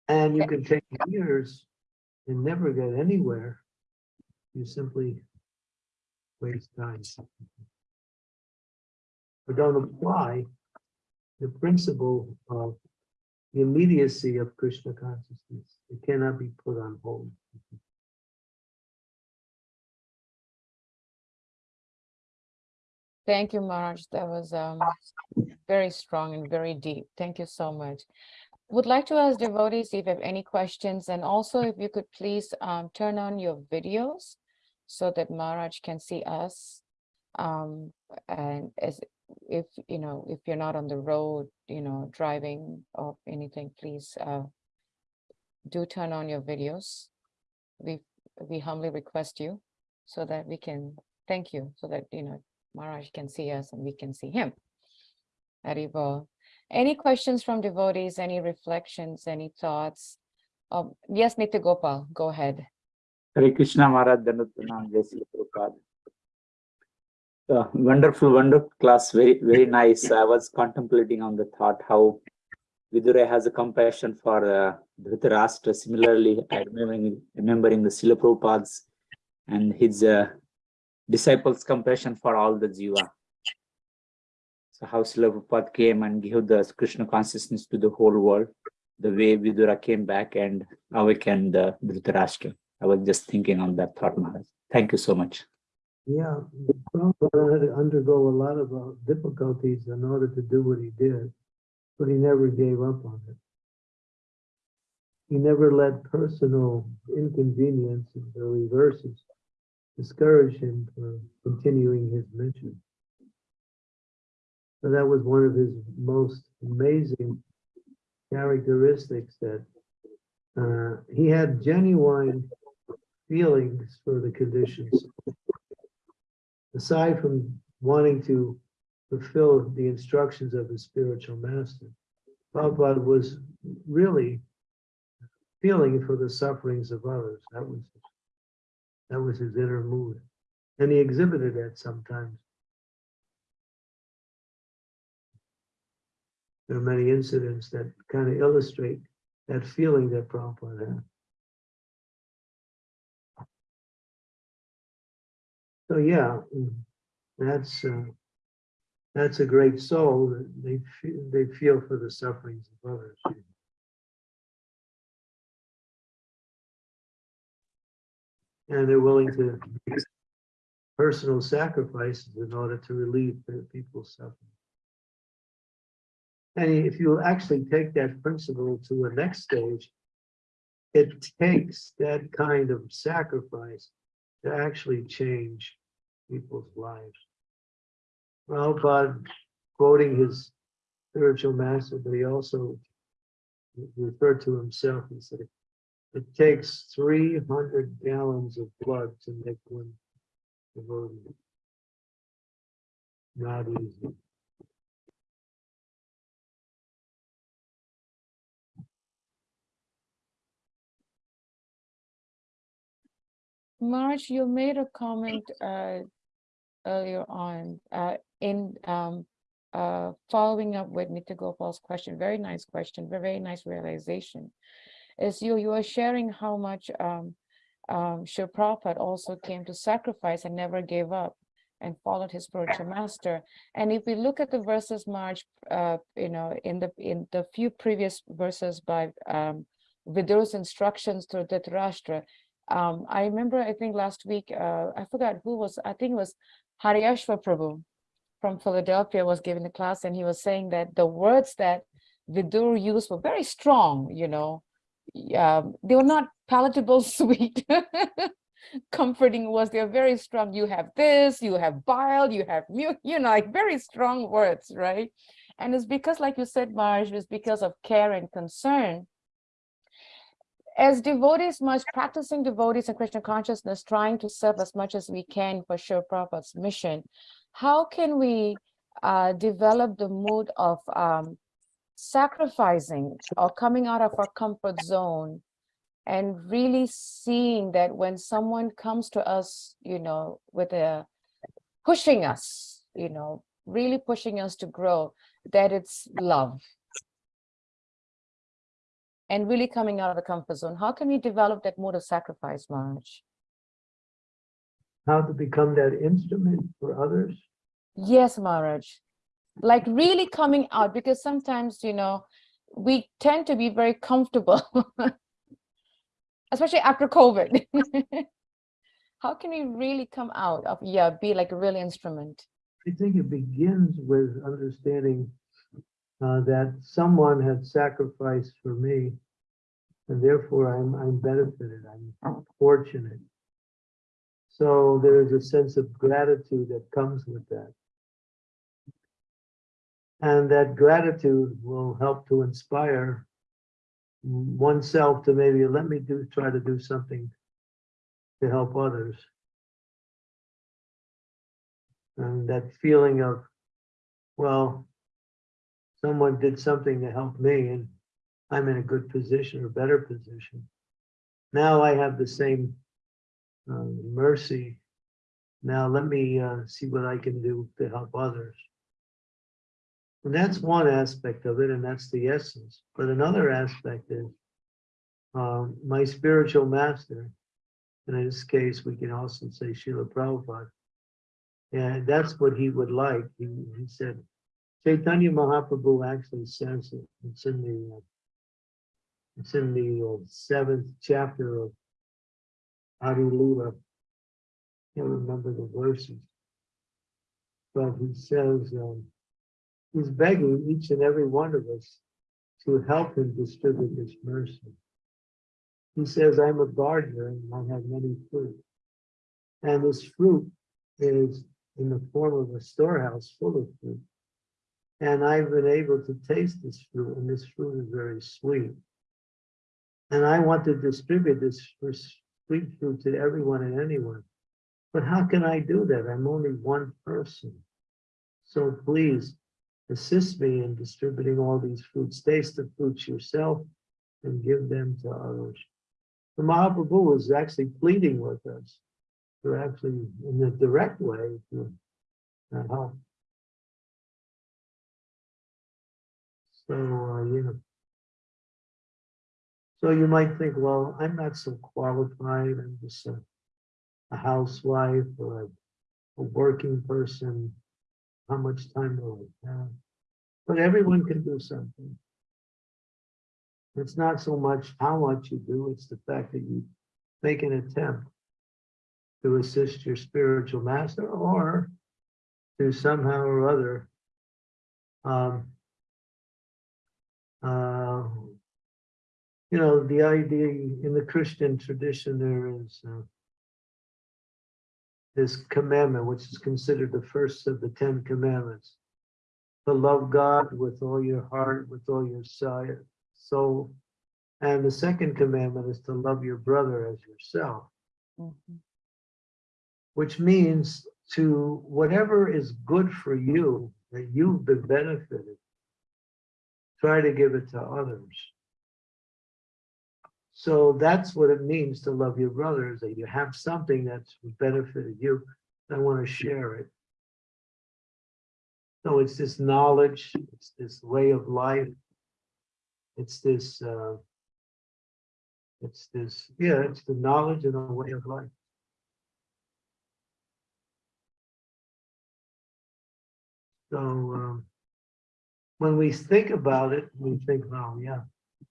And you can take years and never get anywhere. You simply waste time. Or don't apply the principle of the immediacy of Krishna consciousness. It cannot be put on hold. Thank you, Maharaj. That was um, very strong and very deep. Thank you so much. Would like to ask devotees if you have any questions and also if you could please um, turn on your videos so that Maharaj can see us. Um, and as if, you know, if you're not on the road, you know, driving or anything, please, uh, do turn on your videos. We, we humbly request you so that we can, thank you, so that, you know, Maharaj can see us and we can see him. Haribol. Any questions from devotees, any reflections, any thoughts? Um, yes, Nitya Gopal, go ahead. Hare Krishna Maharaj Danuttanam Jai Prabhupada. Uh, wonderful, wonderful class, very, very nice. I was contemplating on the thought how Vidura has a compassion for uh, Dhritarashtra. Similarly, remembering, remembering the Srila Prabhupada's and his uh, disciples' compassion for all the Jiva. So how Srila Prabhupada came and gave the Krishna consciousness to the whole world, the way Vidura came back and awakened the Dhritarashtra. I was just thinking on that thought, Maharaj. Thank you so much. Yeah, Prabhupada had to undergo a lot of uh, difficulties in order to do what he did, but he never gave up on it. He never let personal inconveniences or reverses discourage him from continuing his mission. So that was one of his most amazing characteristics that uh, he had genuine feelings for the conditions aside from wanting to fulfill the instructions of his spiritual master, Prabhupada was really feeling for the sufferings of others. That was that was his inner mood, and he exhibited that sometimes. There are many incidents that kind of illustrate that feeling that Prabhupada had. So yeah, mm, that's uh, that's a great soul. that They feel, they feel for the sufferings of others. And they're willing to make personal sacrifices in order to relieve the people's suffering. And if you actually take that principle to the next stage, it takes that kind of sacrifice to actually change people's lives. Prabhupada, quoting his spiritual master, but he also referred to himself, he said, it takes three hundred gallons of blood to make one devotee. Not easy. Marge, you made a comment uh, earlier on uh, in um, uh, following up with Nitya Gopal's question. Very nice question, very, very nice realization. Is you you are sharing how much um, um, Shri Prabhupada also came to sacrifice and never gave up and followed his spiritual master. And if we look at the verses, March, uh, you know, in the in the few previous verses by um, Vidura's instructions to Dhritarashtra, um, I remember, I think last week, uh, I forgot who was, I think it was Haryashva Prabhu from Philadelphia was giving the class and he was saying that the words that Vidur used were very strong, you know, um, they were not palatable, sweet, comforting words. They're very strong. You have this, you have bile, you have, you know, like very strong words, right? And it's because, like you said, Marge, it's because of care and concern as devotees, much practicing devotees in Krishna consciousness, trying to serve as much as we can for Sri Prabhupada's mission, how can we uh, develop the mood of um, sacrificing or coming out of our comfort zone and really seeing that when someone comes to us, you know, with a pushing us, you know, really pushing us to grow, that it's love, and really coming out of the comfort zone. How can we develop that mode of sacrifice, Marge? How to become that instrument for others? Yes, Maharaj. Like really coming out because sometimes, you know, we tend to be very comfortable, especially after COVID. How can we really come out of, yeah, be like a real instrument? I think it begins with understanding uh, that someone had sacrificed for me, and therefore I'm I'm benefited. I'm fortunate. So there is a sense of gratitude that comes with that. And that gratitude will help to inspire oneself to maybe let me do, try to do something to help others. And that feeling of, well, someone did something to help me and I'm in a good position or better position. Now I have the same uh, mercy. Now let me uh, see what I can do to help others. And that's one aspect of it, and that's the essence. But another aspect is um, my spiritual master, and in this case, we can also say Srila Prabhupada. And that's what he would like. He, he said, Chaitanya Mahaprabhu actually says it. It's in the, uh, it's in the uh, seventh chapter of Adi Lila. Can't remember the verses. But he says, um, he's begging each and every one of us to help him distribute his mercy. He says, I'm a gardener and I have many fruit. And this fruit is in the form of a storehouse full of fruit. And I've been able to taste this fruit, and this fruit is very sweet. And I want to distribute this sweet fruit to everyone and anyone. But how can I do that? I'm only one person. So please assist me in distributing all these fruits. Taste the fruits yourself and give them to others. The Mahaprabhu is actually pleading with us to actually, in a direct way, to uh, help. So, uh, you know. So you might think, well, I'm not so qualified. I'm just a, a housewife or a, a working person. How much time will I have? But everyone can do something. It's not so much how much you do, it's the fact that you make an attempt to assist your spiritual master or to somehow or other um, uh, you know, the idea in the Christian tradition, there is uh, this commandment, which is considered the first of the Ten Commandments, to love God with all your heart, with all your soul. And the second commandment is to love your brother as yourself, Mhm. which means to whatever is good for you, that you've been benefited, try to give it to others. So that's what it means to love your brother, is that you have something that's benefited you, and want to share it. So it's this knowledge, it's this way of life. It's this, uh, it's this, yeah, it's the knowledge and the way of life. So, um, when we think about it, we think, oh, yeah,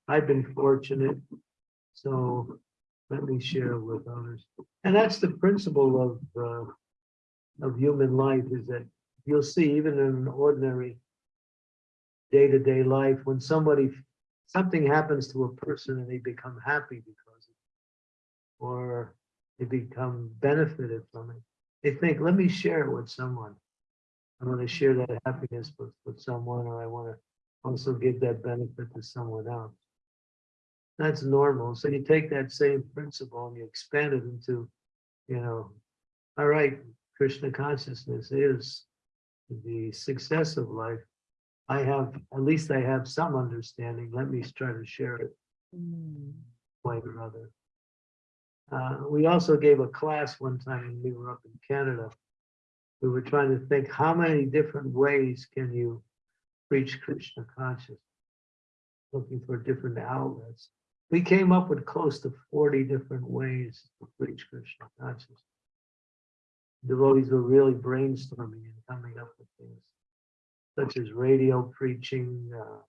I've been fortunate. So let me share with others. And that's the principle of, uh, of human life is that you'll see even in an ordinary day-to-day life, when somebody, something happens to a person and they become happy because of it, or they become benefited from it, they think, let me share it with someone. I want to share that happiness with, with someone, or I want to also give that benefit to someone else. That's normal. So you take that same principle and you expand it into, you know, all right, Krishna consciousness is the success of life. I have, at least I have some understanding. Let me try to share it Mm. way or other. Uh, we also gave a class one time when we were up in Canada. We were trying to think, how many different ways can you preach Krishna consciousness? Looking for different outlets. We came up with close to 40 different ways to preach Krishna consciousness. Devotees were really brainstorming and coming up with things, such as radio preaching, uh,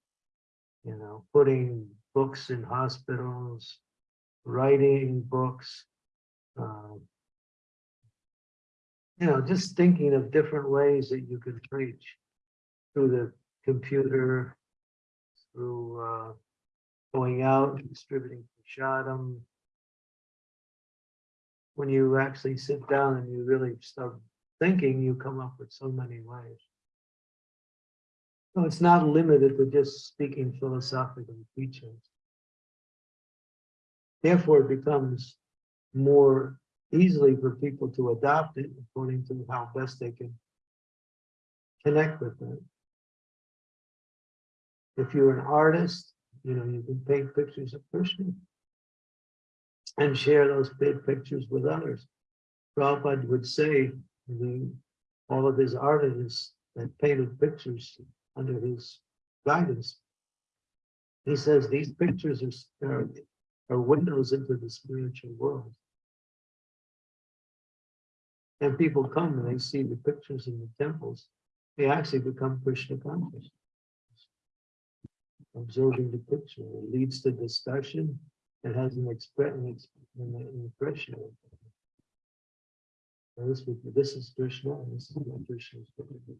you know, putting books in hospitals, writing books, um, you know, just thinking of different ways that you can preach through the computer, through uh, going out and distributing prashadam. When you actually sit down and you really start thinking, you come up with so many ways. So it's not limited to just speaking philosophical teachings. Therefore, it becomes more easily for people to adopt it according to how best they can connect with it. If you're an artist, you know, you can paint pictures of Krishna and share those big pictures with others. Prabhupada would say, all of his artists that painted pictures under his guidance. He says these pictures are, are, are windows into the spiritual world. And people come and they see the pictures in the temples, they actually become Krishna conscious. Observing the picture leads to discussion, it has an expre- an an impression. And This, this is Krishna, and this is what Krishna is doing.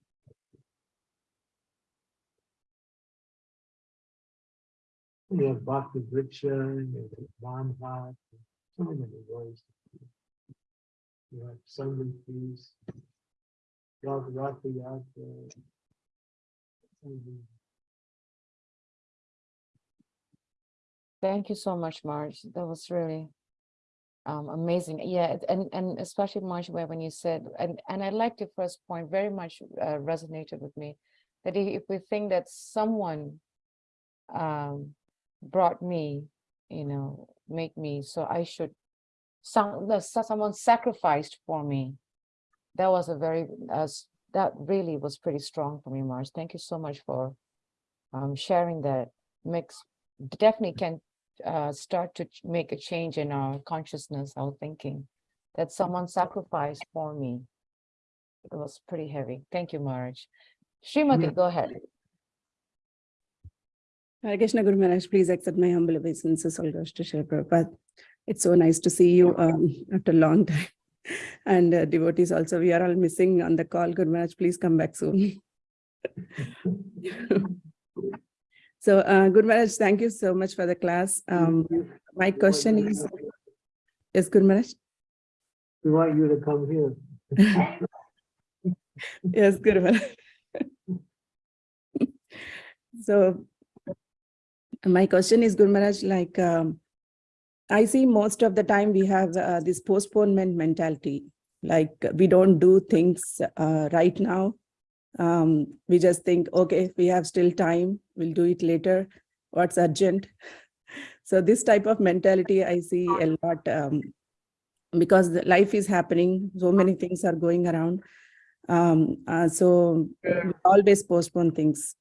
You have Bhakti Vriksha, you have so many ways. You have Yatra. Thank you so much, Marge. That was really um, amazing. Yeah, and and especially Marge, where when you said, and and I liked your first point very much uh, resonated with me. That if we think that someone um, brought me, you know, make me, so I should, some the so- someone sacrificed for me. That was a very uh, that really was pretty strong for me, Marge. Thank you so much for um, sharing that. Makes definitely can uh, start to make a change in our consciousness, our thinking, that someone sacrificed for me. It was pretty heavy. Thank you, Marge. Srimati, go ahead. Hare Krishna Guru Maharaj, please accept my humble obeisances, all goes to Shri Prabhupada. It's so nice to see you um, after a long time. And uh, devotees also, we are all missing on the call. Guru Maharaj, please come back soon. So, uh, Guru Maharaj, thank you so much for the class. Um, my question is, yes, Guru Maharaj? We want you to come here. Yes, Guru Maharaj. So my question is, Guru Maharaj, like, um, I see most of the time we have uh, this postponement mentality, like we don't do things uh, right now. Um, we just think, okay, we have still time, we'll do it later. What's urgent? So this type of mentality I see a lot um, because life is happening, so many things are going around. Um, uh, so always postpone things.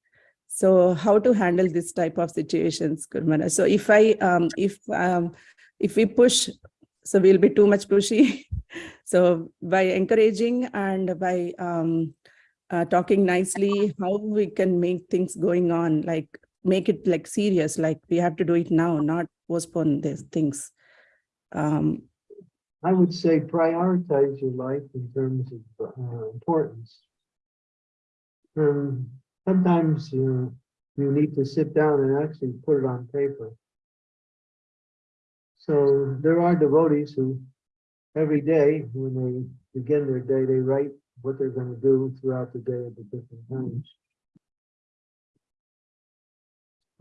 So how to handle this type of situations, Gurmana? So if I, um, if, um, if we push, so we'll be too much pushy. So by encouraging and by, um, uh, talking nicely, how we can make things going on, like make it like serious, like we have to do it now, not postpone these things. Um, I would say prioritize your life in terms of uh, importance. Um, sometimes you, you need to sit down and actually put it on paper. So there are devotees who every day when they begin their day, they write what they're going to do throughout the day at the different times.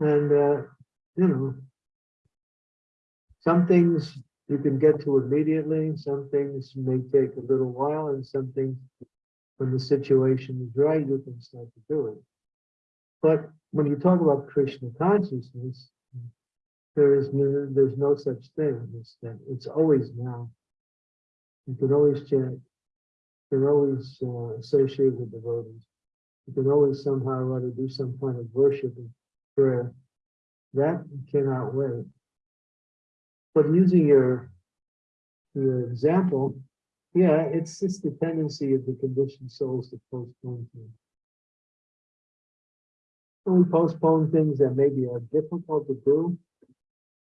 And, uh, you know, some things you can get to immediately, some things may take a little while, and some things, when the situation is right, you can start to do it. But when you talk about Krishna consciousness, there is no, there's no such thing. It's that it's always now. You can always chant. You can always uh, associate with devotees. You can always somehow or other do some kind of worship and prayer. That cannot wait. But using your your example, yeah, it's just the tendency of the conditioned souls to postpone things. We postpone things that maybe are difficult to do,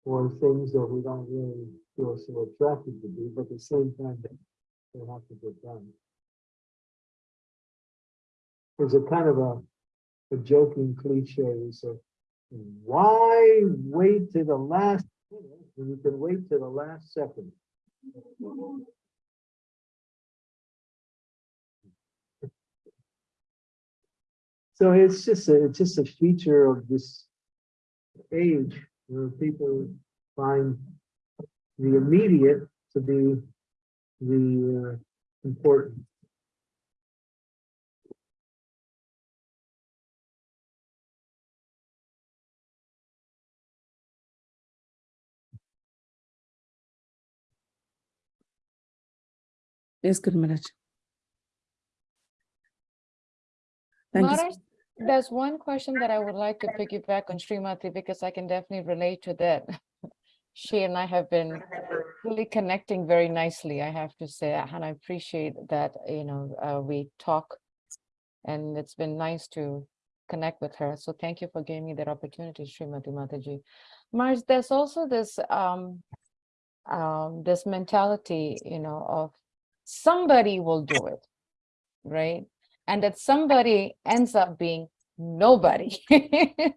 or things that we don't really feel so attracted to do, but at the same time, they have to get done. There's a kind of a, a joking cliche, we say, why wait to the last minute when you can wait to the last second? So it's just a, it's just a feature of this age where people find the immediate to be the uh, important. Yes, Guru Maharaj. Thank you. Maharaj, there's one question that I would like to piggyback on Srimati because I can definitely relate to that. She and I have been really connecting very nicely, I have to say, and I appreciate that, you know, uh, we talk. And it's been nice to connect with her. So thank you for giving me that opportunity, Srimati Mataji. Mars, there's also this um um this mentality, you know, of somebody will do it, right? And that somebody ends up being nobody.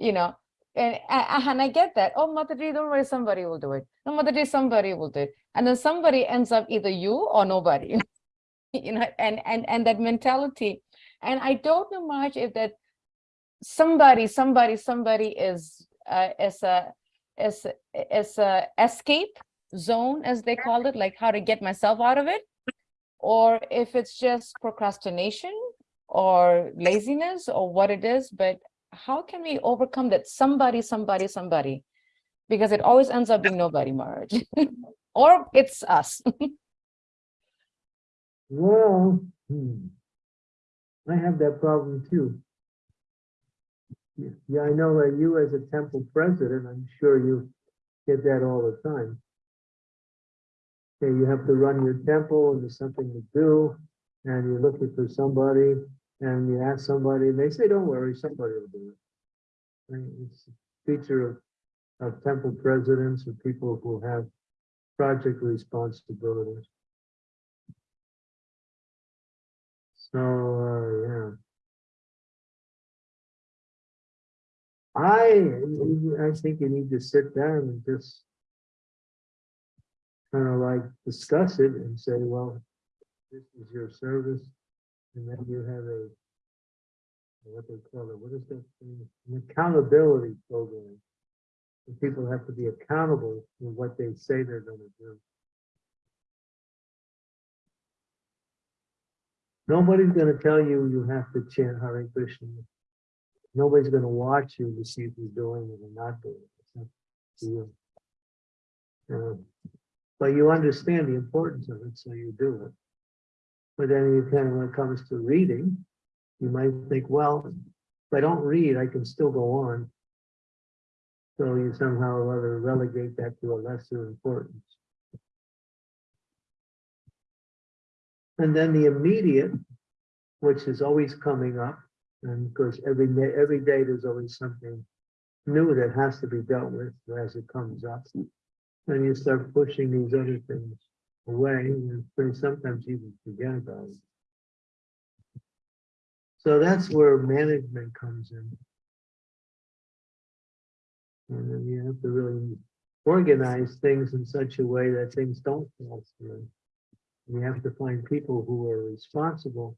You know, and and I get that. Oh, mother Mataji, don't worry, somebody will do it. No, mother Mataji, somebody will do it. And then somebody ends up either you or nobody. You know, and and and that mentality. And I don't know much if that somebody, somebody, somebody is uh, is a is is a escape zone, as they call it, like how to get myself out of it, or if it's just procrastination or laziness or what it is. But how can we overcome that somebody, somebody, somebody? Because it always ends up being nobody, Marge, or it's us. Well, hmm, I have that problem too. Yeah, I know that you as a temple president, I'm sure you get that all the time. Okay, you have to run your temple and there's something to do, and you're looking for somebody, and you ask somebody, and they say, don't worry, somebody will do it. It's a feature of, of temple presidents or people who have project responsibilities. So, uh, yeah. I, I think you need to sit down and just kind of like discuss it and say, well, this is your service. And then you have a, what they call it, what is that thing? An accountability program. And people have to be accountable for what they say they're gonna do. Nobody's gonna tell you you have to chant Hare Krishna. Nobody's gonna watch you to see if you're doing it or not doing it. It's to you. Um, But you understand the importance of it, so you do it. But then you of, when it comes to reading, you might think, well, if I don't read, I can still go on. So you somehow or other relegate that to a lesser importance. And then the immediate, which is always coming up, and of course, every day, every day, there's always something new that has to be dealt with as it comes up. And you start pushing these other things away, and sometimes even forget about it. So that's where management comes in. And then you have to really organize things in such a way that things don't fall through. You have to find people who are responsible,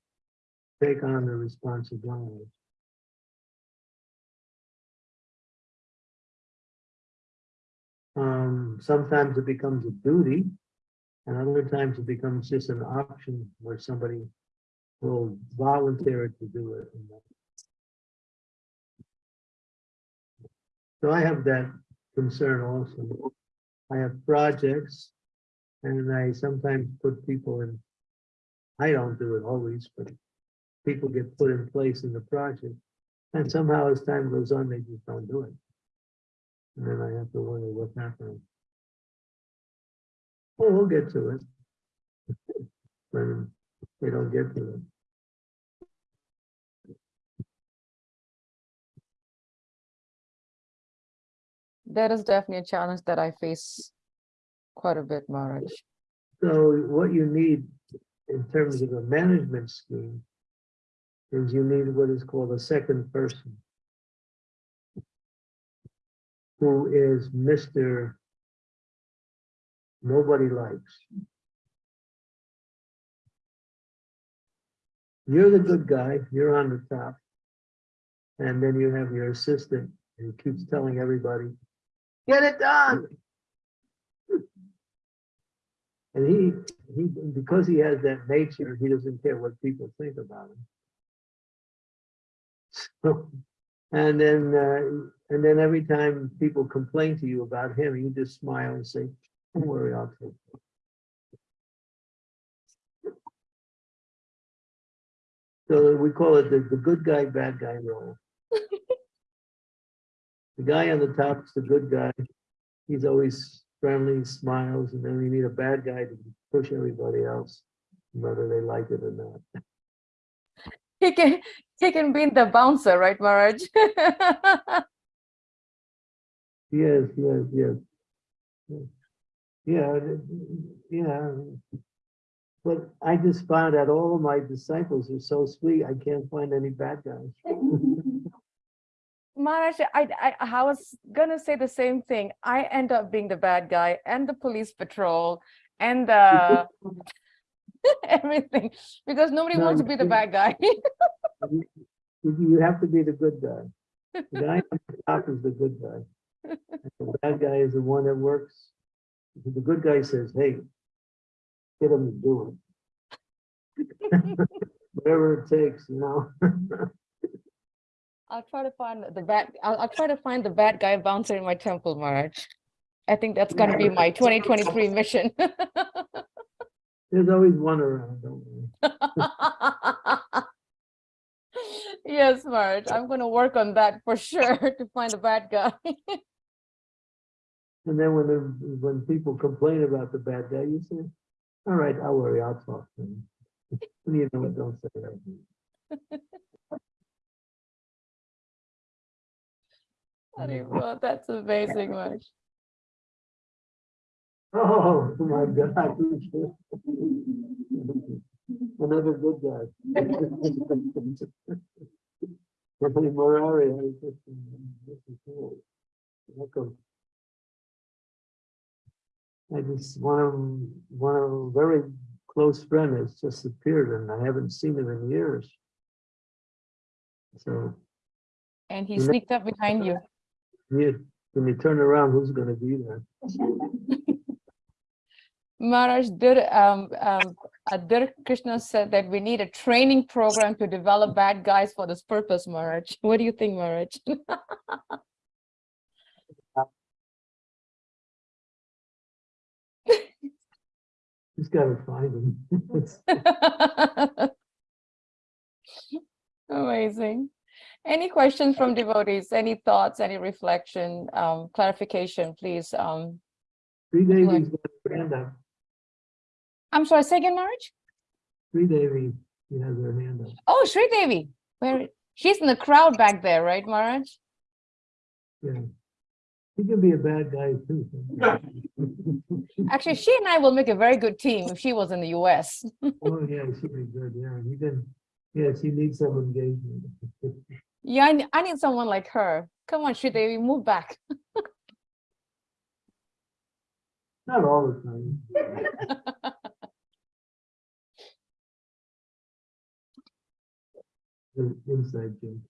take on the responsibility. Um, sometimes it becomes a duty, and other times it becomes just an option where somebody will volunteer to do it. So I have that concern also. I have projects and I sometimes put people in. I don't do it always, but people get put in place in the project. And somehow as time goes on, they just don't do it. And then I have to wonder what's happening. Oh, we'll get to it. Um, when they don't get to it. That is definitely a challenge that I face quite a bit, Maharaj. So what you need in terms of a management scheme is you need what is called a second person. Who is Mr. Nobody likes. You're the good guy, you're on the top, And then you have your assistant who keeps telling everybody, get it done. And he, he, because he has that nature, he doesn't care what people think about him. So, and then, uh, and then every time people complain to you about him, you just smile and say, don't worry, I'll take it. So we call it the, the good guy, bad guy role. The guy on the top is the good guy. He's always friendly, smiles, and then we need a bad guy to push everybody else, whether they like it or not. He can, he can be the bouncer, right, Maharaj? Yes, yes, yes. Yeah, yeah. But I just found out all of my disciples are so sweet, I can't find any bad guys. Maharaj, I, I, I was gonna say the same thing. I end up being the bad guy and the police patrol and the everything because nobody No, wants to be the bad guy. You have to be the good guy. The guy on the top is the good guy. The bad guy is the one that works. The good guy says, hey, get him to do it. Whatever it takes, you know? I'll try to find the bad, I'll, I'll try to find the bad guy bouncer in my temple, Maharaj. I think that's gonna be my 2023 mission. There's always one around, don't worry. Yes, Maharaj, I'm gonna work on that for sure to find the bad guy. And then when the, when people complain about the bad guy, you say, all right, I'll worry, I'll talk to him. You know, what, don't say that. Hare Krishna, That's amazing, Maharaj. Oh, my God. Another good guy. Anthony Morari. I was just- this is cool. Welcome. I just, one of, one of a very close friend has just appeared and I haven't seen him in years. So, And he sneaked up behind you. you, when you turn around, who's gonna be there? Maharaj, Dir, um, um, uh, Dir Krishna said that we need a training program to develop bad guys for this purpose, Maharaj. What do you think, Maharaj? Just gotta find them. Amazing. Any questions from devotees? Any thoughts, any reflection, um, clarification, please? Um, Sri Devi's hand up. I'm sorry, second again, Maharaj? Sri Devi, she has her hand up. Oh, Sri Devi, where, she's in the crowd back there, right, Maharaj? Yeah. He can be a bad guy too. Actually, she and I will make a very good team if she was in the US. Oh, yeah, she'd be good, yeah, you can, yeah, she needs some engagement. Yeah, I, ne- I need someone like her. Come on, Sri Devi, move back. Not all the time. Inside joke.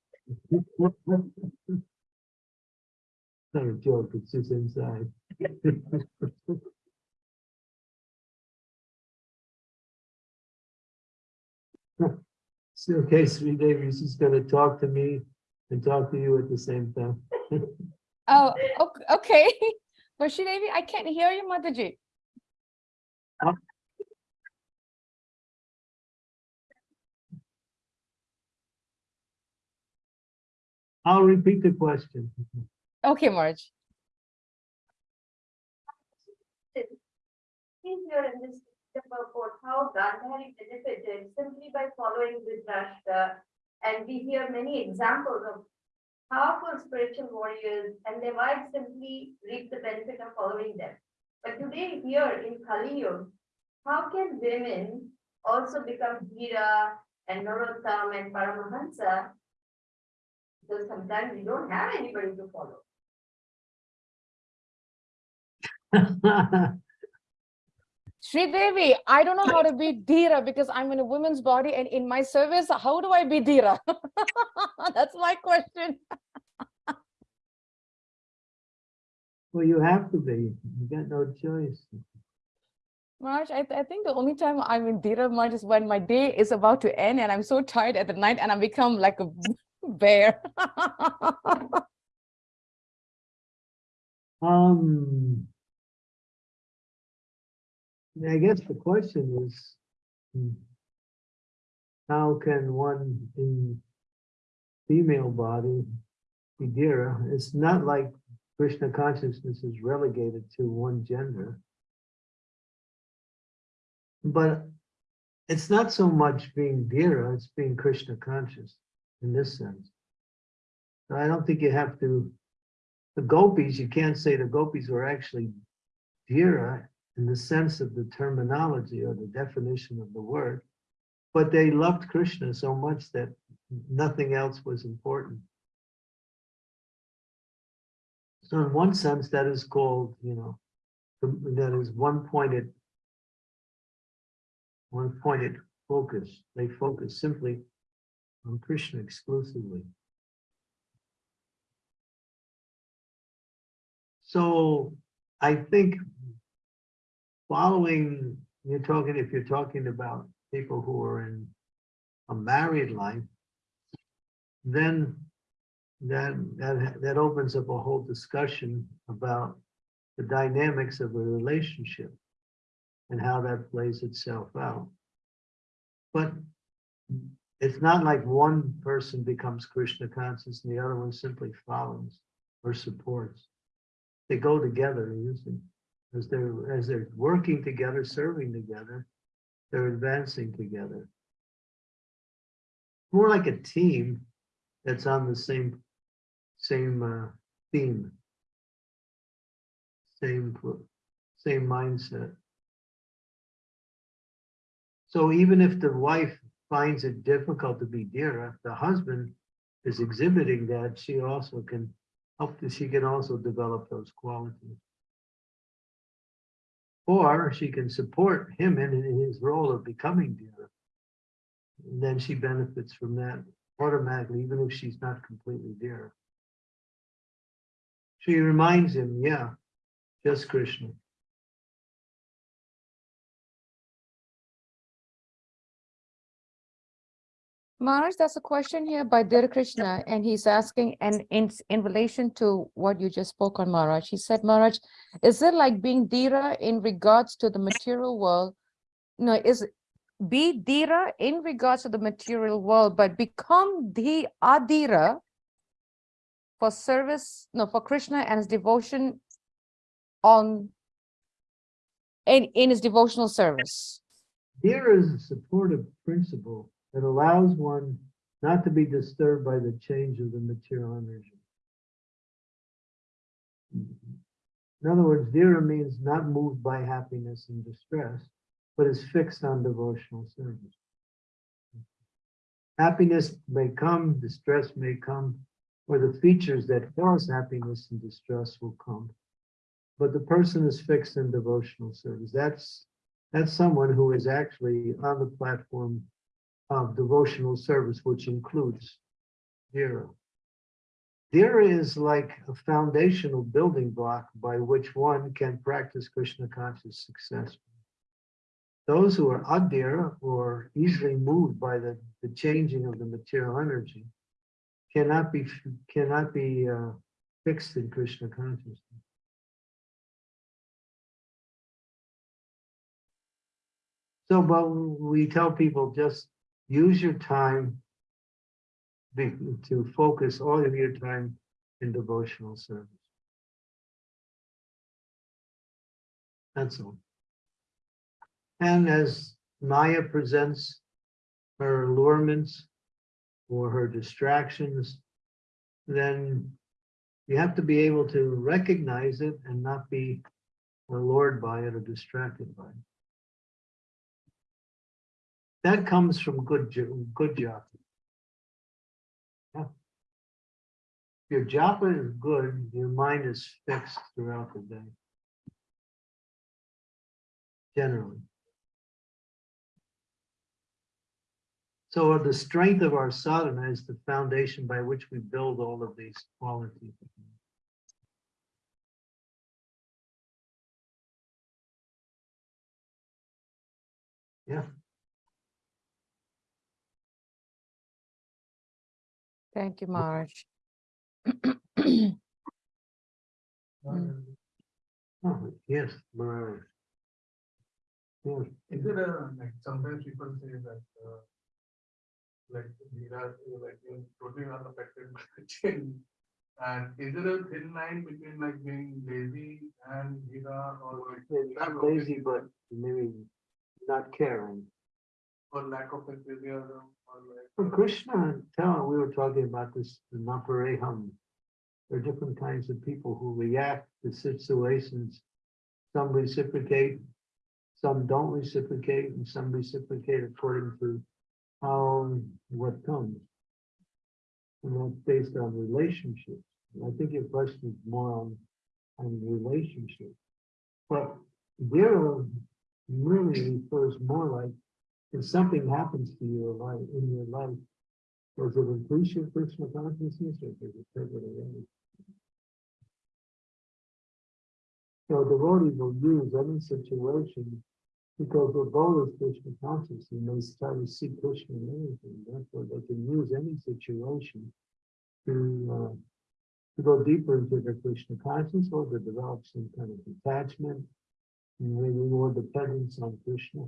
Not a joke, it's just inside. So, okay, Sri Devi's is gonna talk to me and talk to you at the same time. Oh, ok- okay. But Sri Devi, I can't hear you, Mataji. Uh, I'll repeat the question. Okay, Marge. See here in this report how Gandhari benefited simply by following Dhritarashtra. And we hear many examples of powerful spiritual warriors and their wives simply reap the benefit of following them. But today here in Kali Yuga, how can women also become Dhira and Narottam and Paramahansa? Because sometimes we don't have anybody to follow. Sri Devi, I don't know how to be Dhira because I'm in a woman's body and in my service, how do I be Dhira? That's my question. Well, you have to be, you got no choice. March, I, th- I think the only time I'm in Dhira March is when my day is about to end and I'm so tired at the night and I become like a bear. Um. I guess the question is. hmm, How can one in female body be Dhira? It's not like Krishna consciousness is relegated to one gender. But it's not so much being Dhira, it's being Krishna conscious in this sense. I don't think you have to the gopis, you can't say the gopis were actually Dhira in the sense of the terminology or the definition of the word, but they loved Krishna so much that nothing else was important. So in one sense, that is called, you know, that is one-pointed, one-pointed focus. They focus simply on Krishna exclusively. So I think following, you're talking, if you're talking about people who are in a married life, then that, that, that opens up a whole discussion about the dynamics of a relationship and how that plays itself out. But it's not like one person becomes Krishna conscious and the other one simply follows or supports. They go together usually as they're as they're working together serving together they're advancing together. More like a team that's on the same same uh, theme. Same same mindset. So even if the wife finds it difficult to be dhira, uh, the husband is exhibiting that she also can help she can also develop those qualities. Or she can support him in his role of becoming dhira. And then she benefits from that automatically, even if she's not completely dhira. She reminds him, yeah, just Krishna. Maharaj, that's a question here by Dear Krishna, and he's asking, and in, in relation to what you just spoke on, Maharaj, he said, Maharaj, is it like being Dhira in regards to the material world? No, is it be Dhira in regards to the material world, but become the Adhira for service, no, for Krishna and his devotion on in, in his devotional service. Dhira is a supportive principle that allows one not to be disturbed by the change of the material energy. In other words, Dhira means not moved by happiness and distress, but is fixed on devotional service. Happiness may come, distress may come, or the features that cause happiness and distress will come. But the person is fixed in devotional service. That's that's someone who is actually on the platform of devotional service, which includes Dhira. Dhira is like a foundational building block by which one can practice Krishna conscious successfully. Those who are adhira or easily moved by the, the changing of the material energy cannot be cannot be uh, fixed in Krishna consciousness. So, but we tell people just use your time be- to focus all of your time in devotional service. That's all. And as Maya presents her allurements or her distractions, then you have to be able to recognize it and not be allured by it or distracted by it. That comes from good, good japa. Yeah. Your japa is good, your mind is fixed throughout the day. generally. So the strength of our sadhana is the foundation by which we build all of these qualities. Yeah, Thank you, Maharaj. Oh, yes, Maharaj. Yes, Is it a, like, sometimes people say that, uh, like, these are, like, you're totally unaffected by the change. And is there a thin line between like being lazy and Vira or like? lack not of lazy, but maybe not caring. Or lack of enthusiasm like. Krishna, tell, we were talking about this, in Napareham. There are different kinds of people who react to situations. Some reciprocate, some don't reciprocate, and some reciprocate according to how, what comes. And that's based on relationships. And I think your question is more on, on relationship. But Vira really refers more like if something happens to life, in your life, does it increase your personal consciousness or does it take it away? So devotees will use any situation because their goal is Krishna consciousness and they try to see Krishna in everything. Therefore, they can use any situation to, uh, to go deeper into their Krishna consciousness or to develop some kind of detachment, and maybe more dependence on Krishna.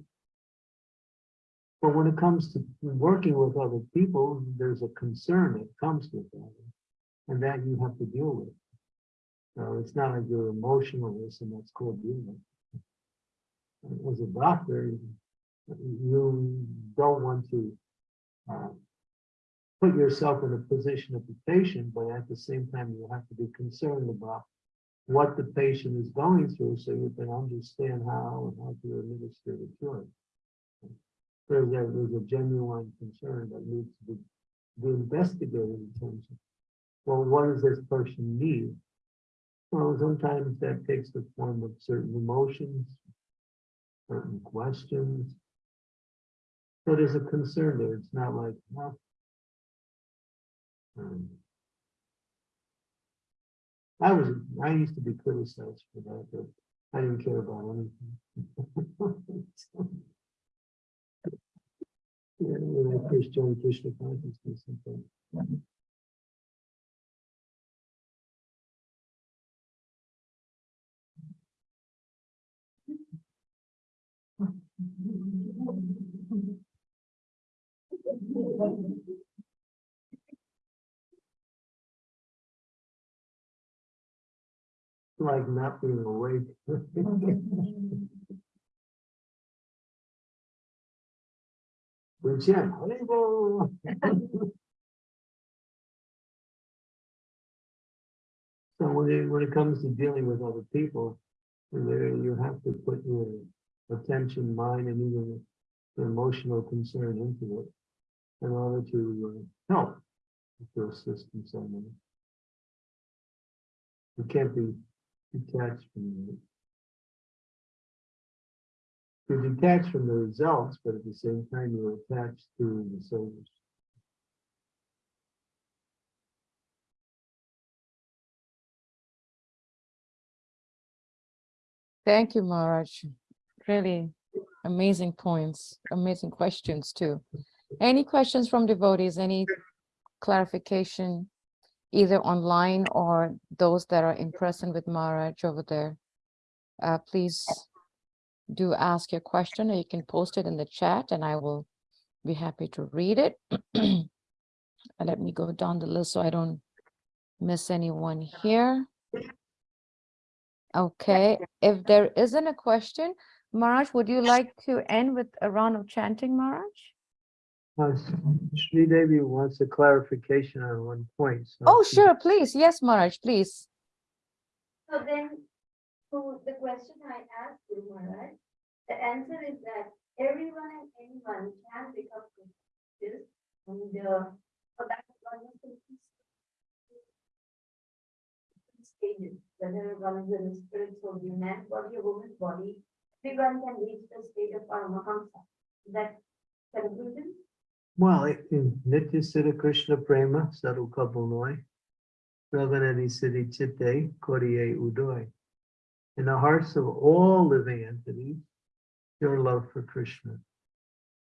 But when it comes to working with other people, there's a concern that comes with that. And that you have to deal with. So it's not like you're emotionalist and that's called dealing. As a doctor, you don't want to uh, put yourself in a position of the patient, but at the same time, you have to be concerned about what the patient is going through so you can understand how and how to administer the cure there's a, there's a genuine concern that needs to be, be investigated in terms of, well, what does this person need? Well, sometimes that takes the form of certain emotions, certain questions. So there's a concern there. It's not like, well, um, I was, I used to be criticized for that, but I didn't care about anything. Yeah, when I first joined Krishna consciousness. Like not being awake. Which, yeah, So when it, when it comes to dealing with other people, you have to put your attention, mind, and even your emotional concern into it in order to uh, help to assist in some way. You can't be detached from it. You're detached from the results, but at the same time, you're attached to the service. Thank you, Maharaj. Really amazing points, amazing questions too. Any questions from devotees, any clarification, either online or those that are in person with Maharaj over there? Uh, please do ask your question or you can post it in the chat and I will be happy to read it. Let me go down the list so I don't miss anyone here. Okay, if there isn't a question, Maharaj, would you like to end with a round of chanting, Maharaj? Uh, Sri Devi wants a clarification on one point. so Oh, sure, please. Yes, Maharaj, please. So then, to the question I asked you, Maharaj, the answer is that everyone and anyone can become this. And, uh, so one the stages, whether one is in the spiritual man body or woman's body, everyone can reach the state of Paramahamsa. That conclusion? Well, Nitya Siddha Krishna Prema, Sadhu Kapilnoy, Sravanadi Siddhi Chitte, Koriye Udoy. In the hearts of all living entities, your love for Krishna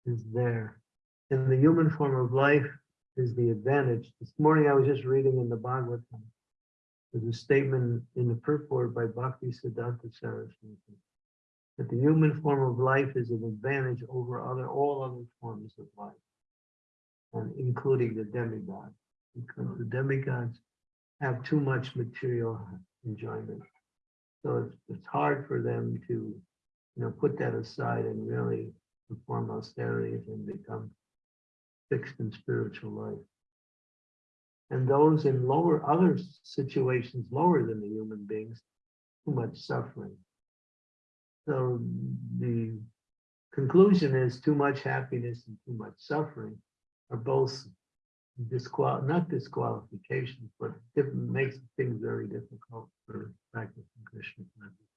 is there. And the human form of life is the advantage. This morning I was just reading in the Bhagavatam. There's a statement in the purport by Bhakti Siddhanta Saraswati. That the human form of life is an advantage over other, all other forms of life and including the demigods, because the demigods have too much material enjoyment. So it's, it's hard for them to, you know, put that aside and really perform austerities and become fixed in spiritual life. And those in lower, other situations lower than the human beings, too much suffering. So the conclusion is too much happiness and too much suffering are both disqual, not disqualifications, but makes things very difficult for practicing Krishna. consciousness.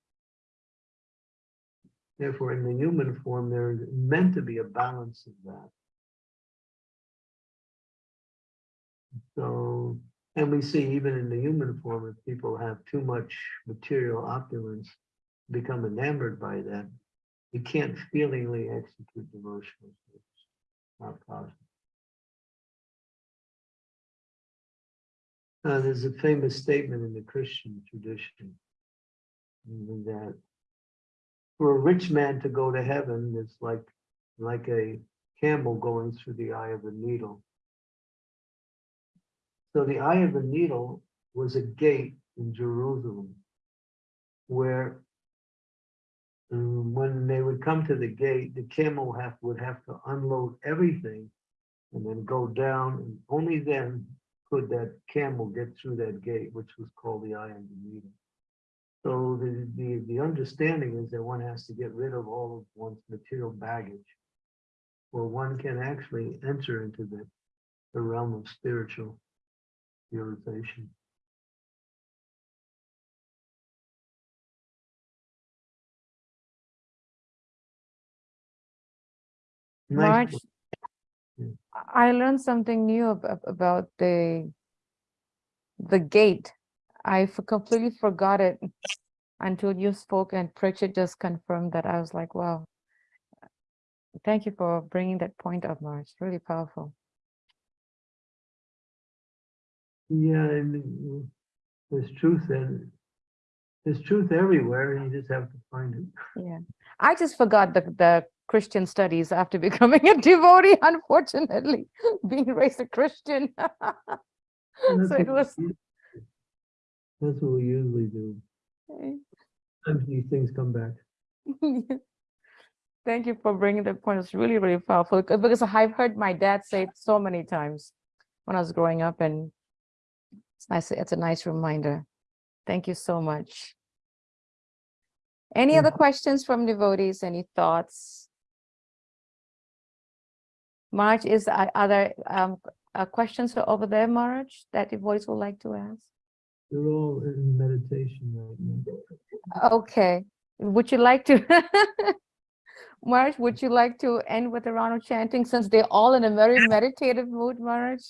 Therefore, in the human form, there's meant to be a balance of that. So, and we see even in the human form, if people have too much material opulence, become enamored by that, you can't feelingly execute devotional service. Not possible. Uh, there's a famous statement in the Christian tradition mm, that for a rich man to go to heaven is like like a camel going through the eye of a needle. So the eye of a needle was a gate in Jerusalem where um, when they would come to the gate, the camel have, would have to unload everything and then go down, and only then could that camel get through that gate, which was called the eye of the needle. So the, the, the understanding is that one has to get rid of all of one's material baggage, or one can actually enter into the, the realm of spiritual realization. Nice March, book. Yeah. I learned something new ab- ab- about the the gate. I completely forgot it until you spoke and Pritchard just confirmed that. I was like, wow. Thank you for bringing that point up, March. Really powerful. Yeah, and uh, there's truth in, there's truth everywhere, and you just have to find it. Yeah. I just forgot the the Christian studies after becoming a devotee, unfortunately, being raised a Christian. So it was That's what we usually do. Sometimes these things come back. Thank you for bringing that point. It's really, really powerful because I've heard my dad say it so many times when I was growing up and it's nice. It's a nice reminder. Thank you so much. Any other questions from devotees? Any thoughts? March, is, there um, uh, questions over there, March, that devotees would like to ask? They're all in meditation right now. Okay, would you like to? Marge, would you like to end with a round of chanting since they're all in a very meditative mood, Marge?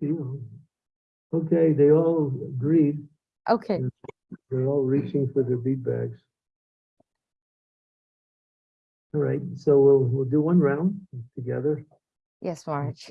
Feel. Okay, they all agreed. Okay, They're all reaching for their bead bags. All right, so we'll, we'll do one round together. yes, Marge.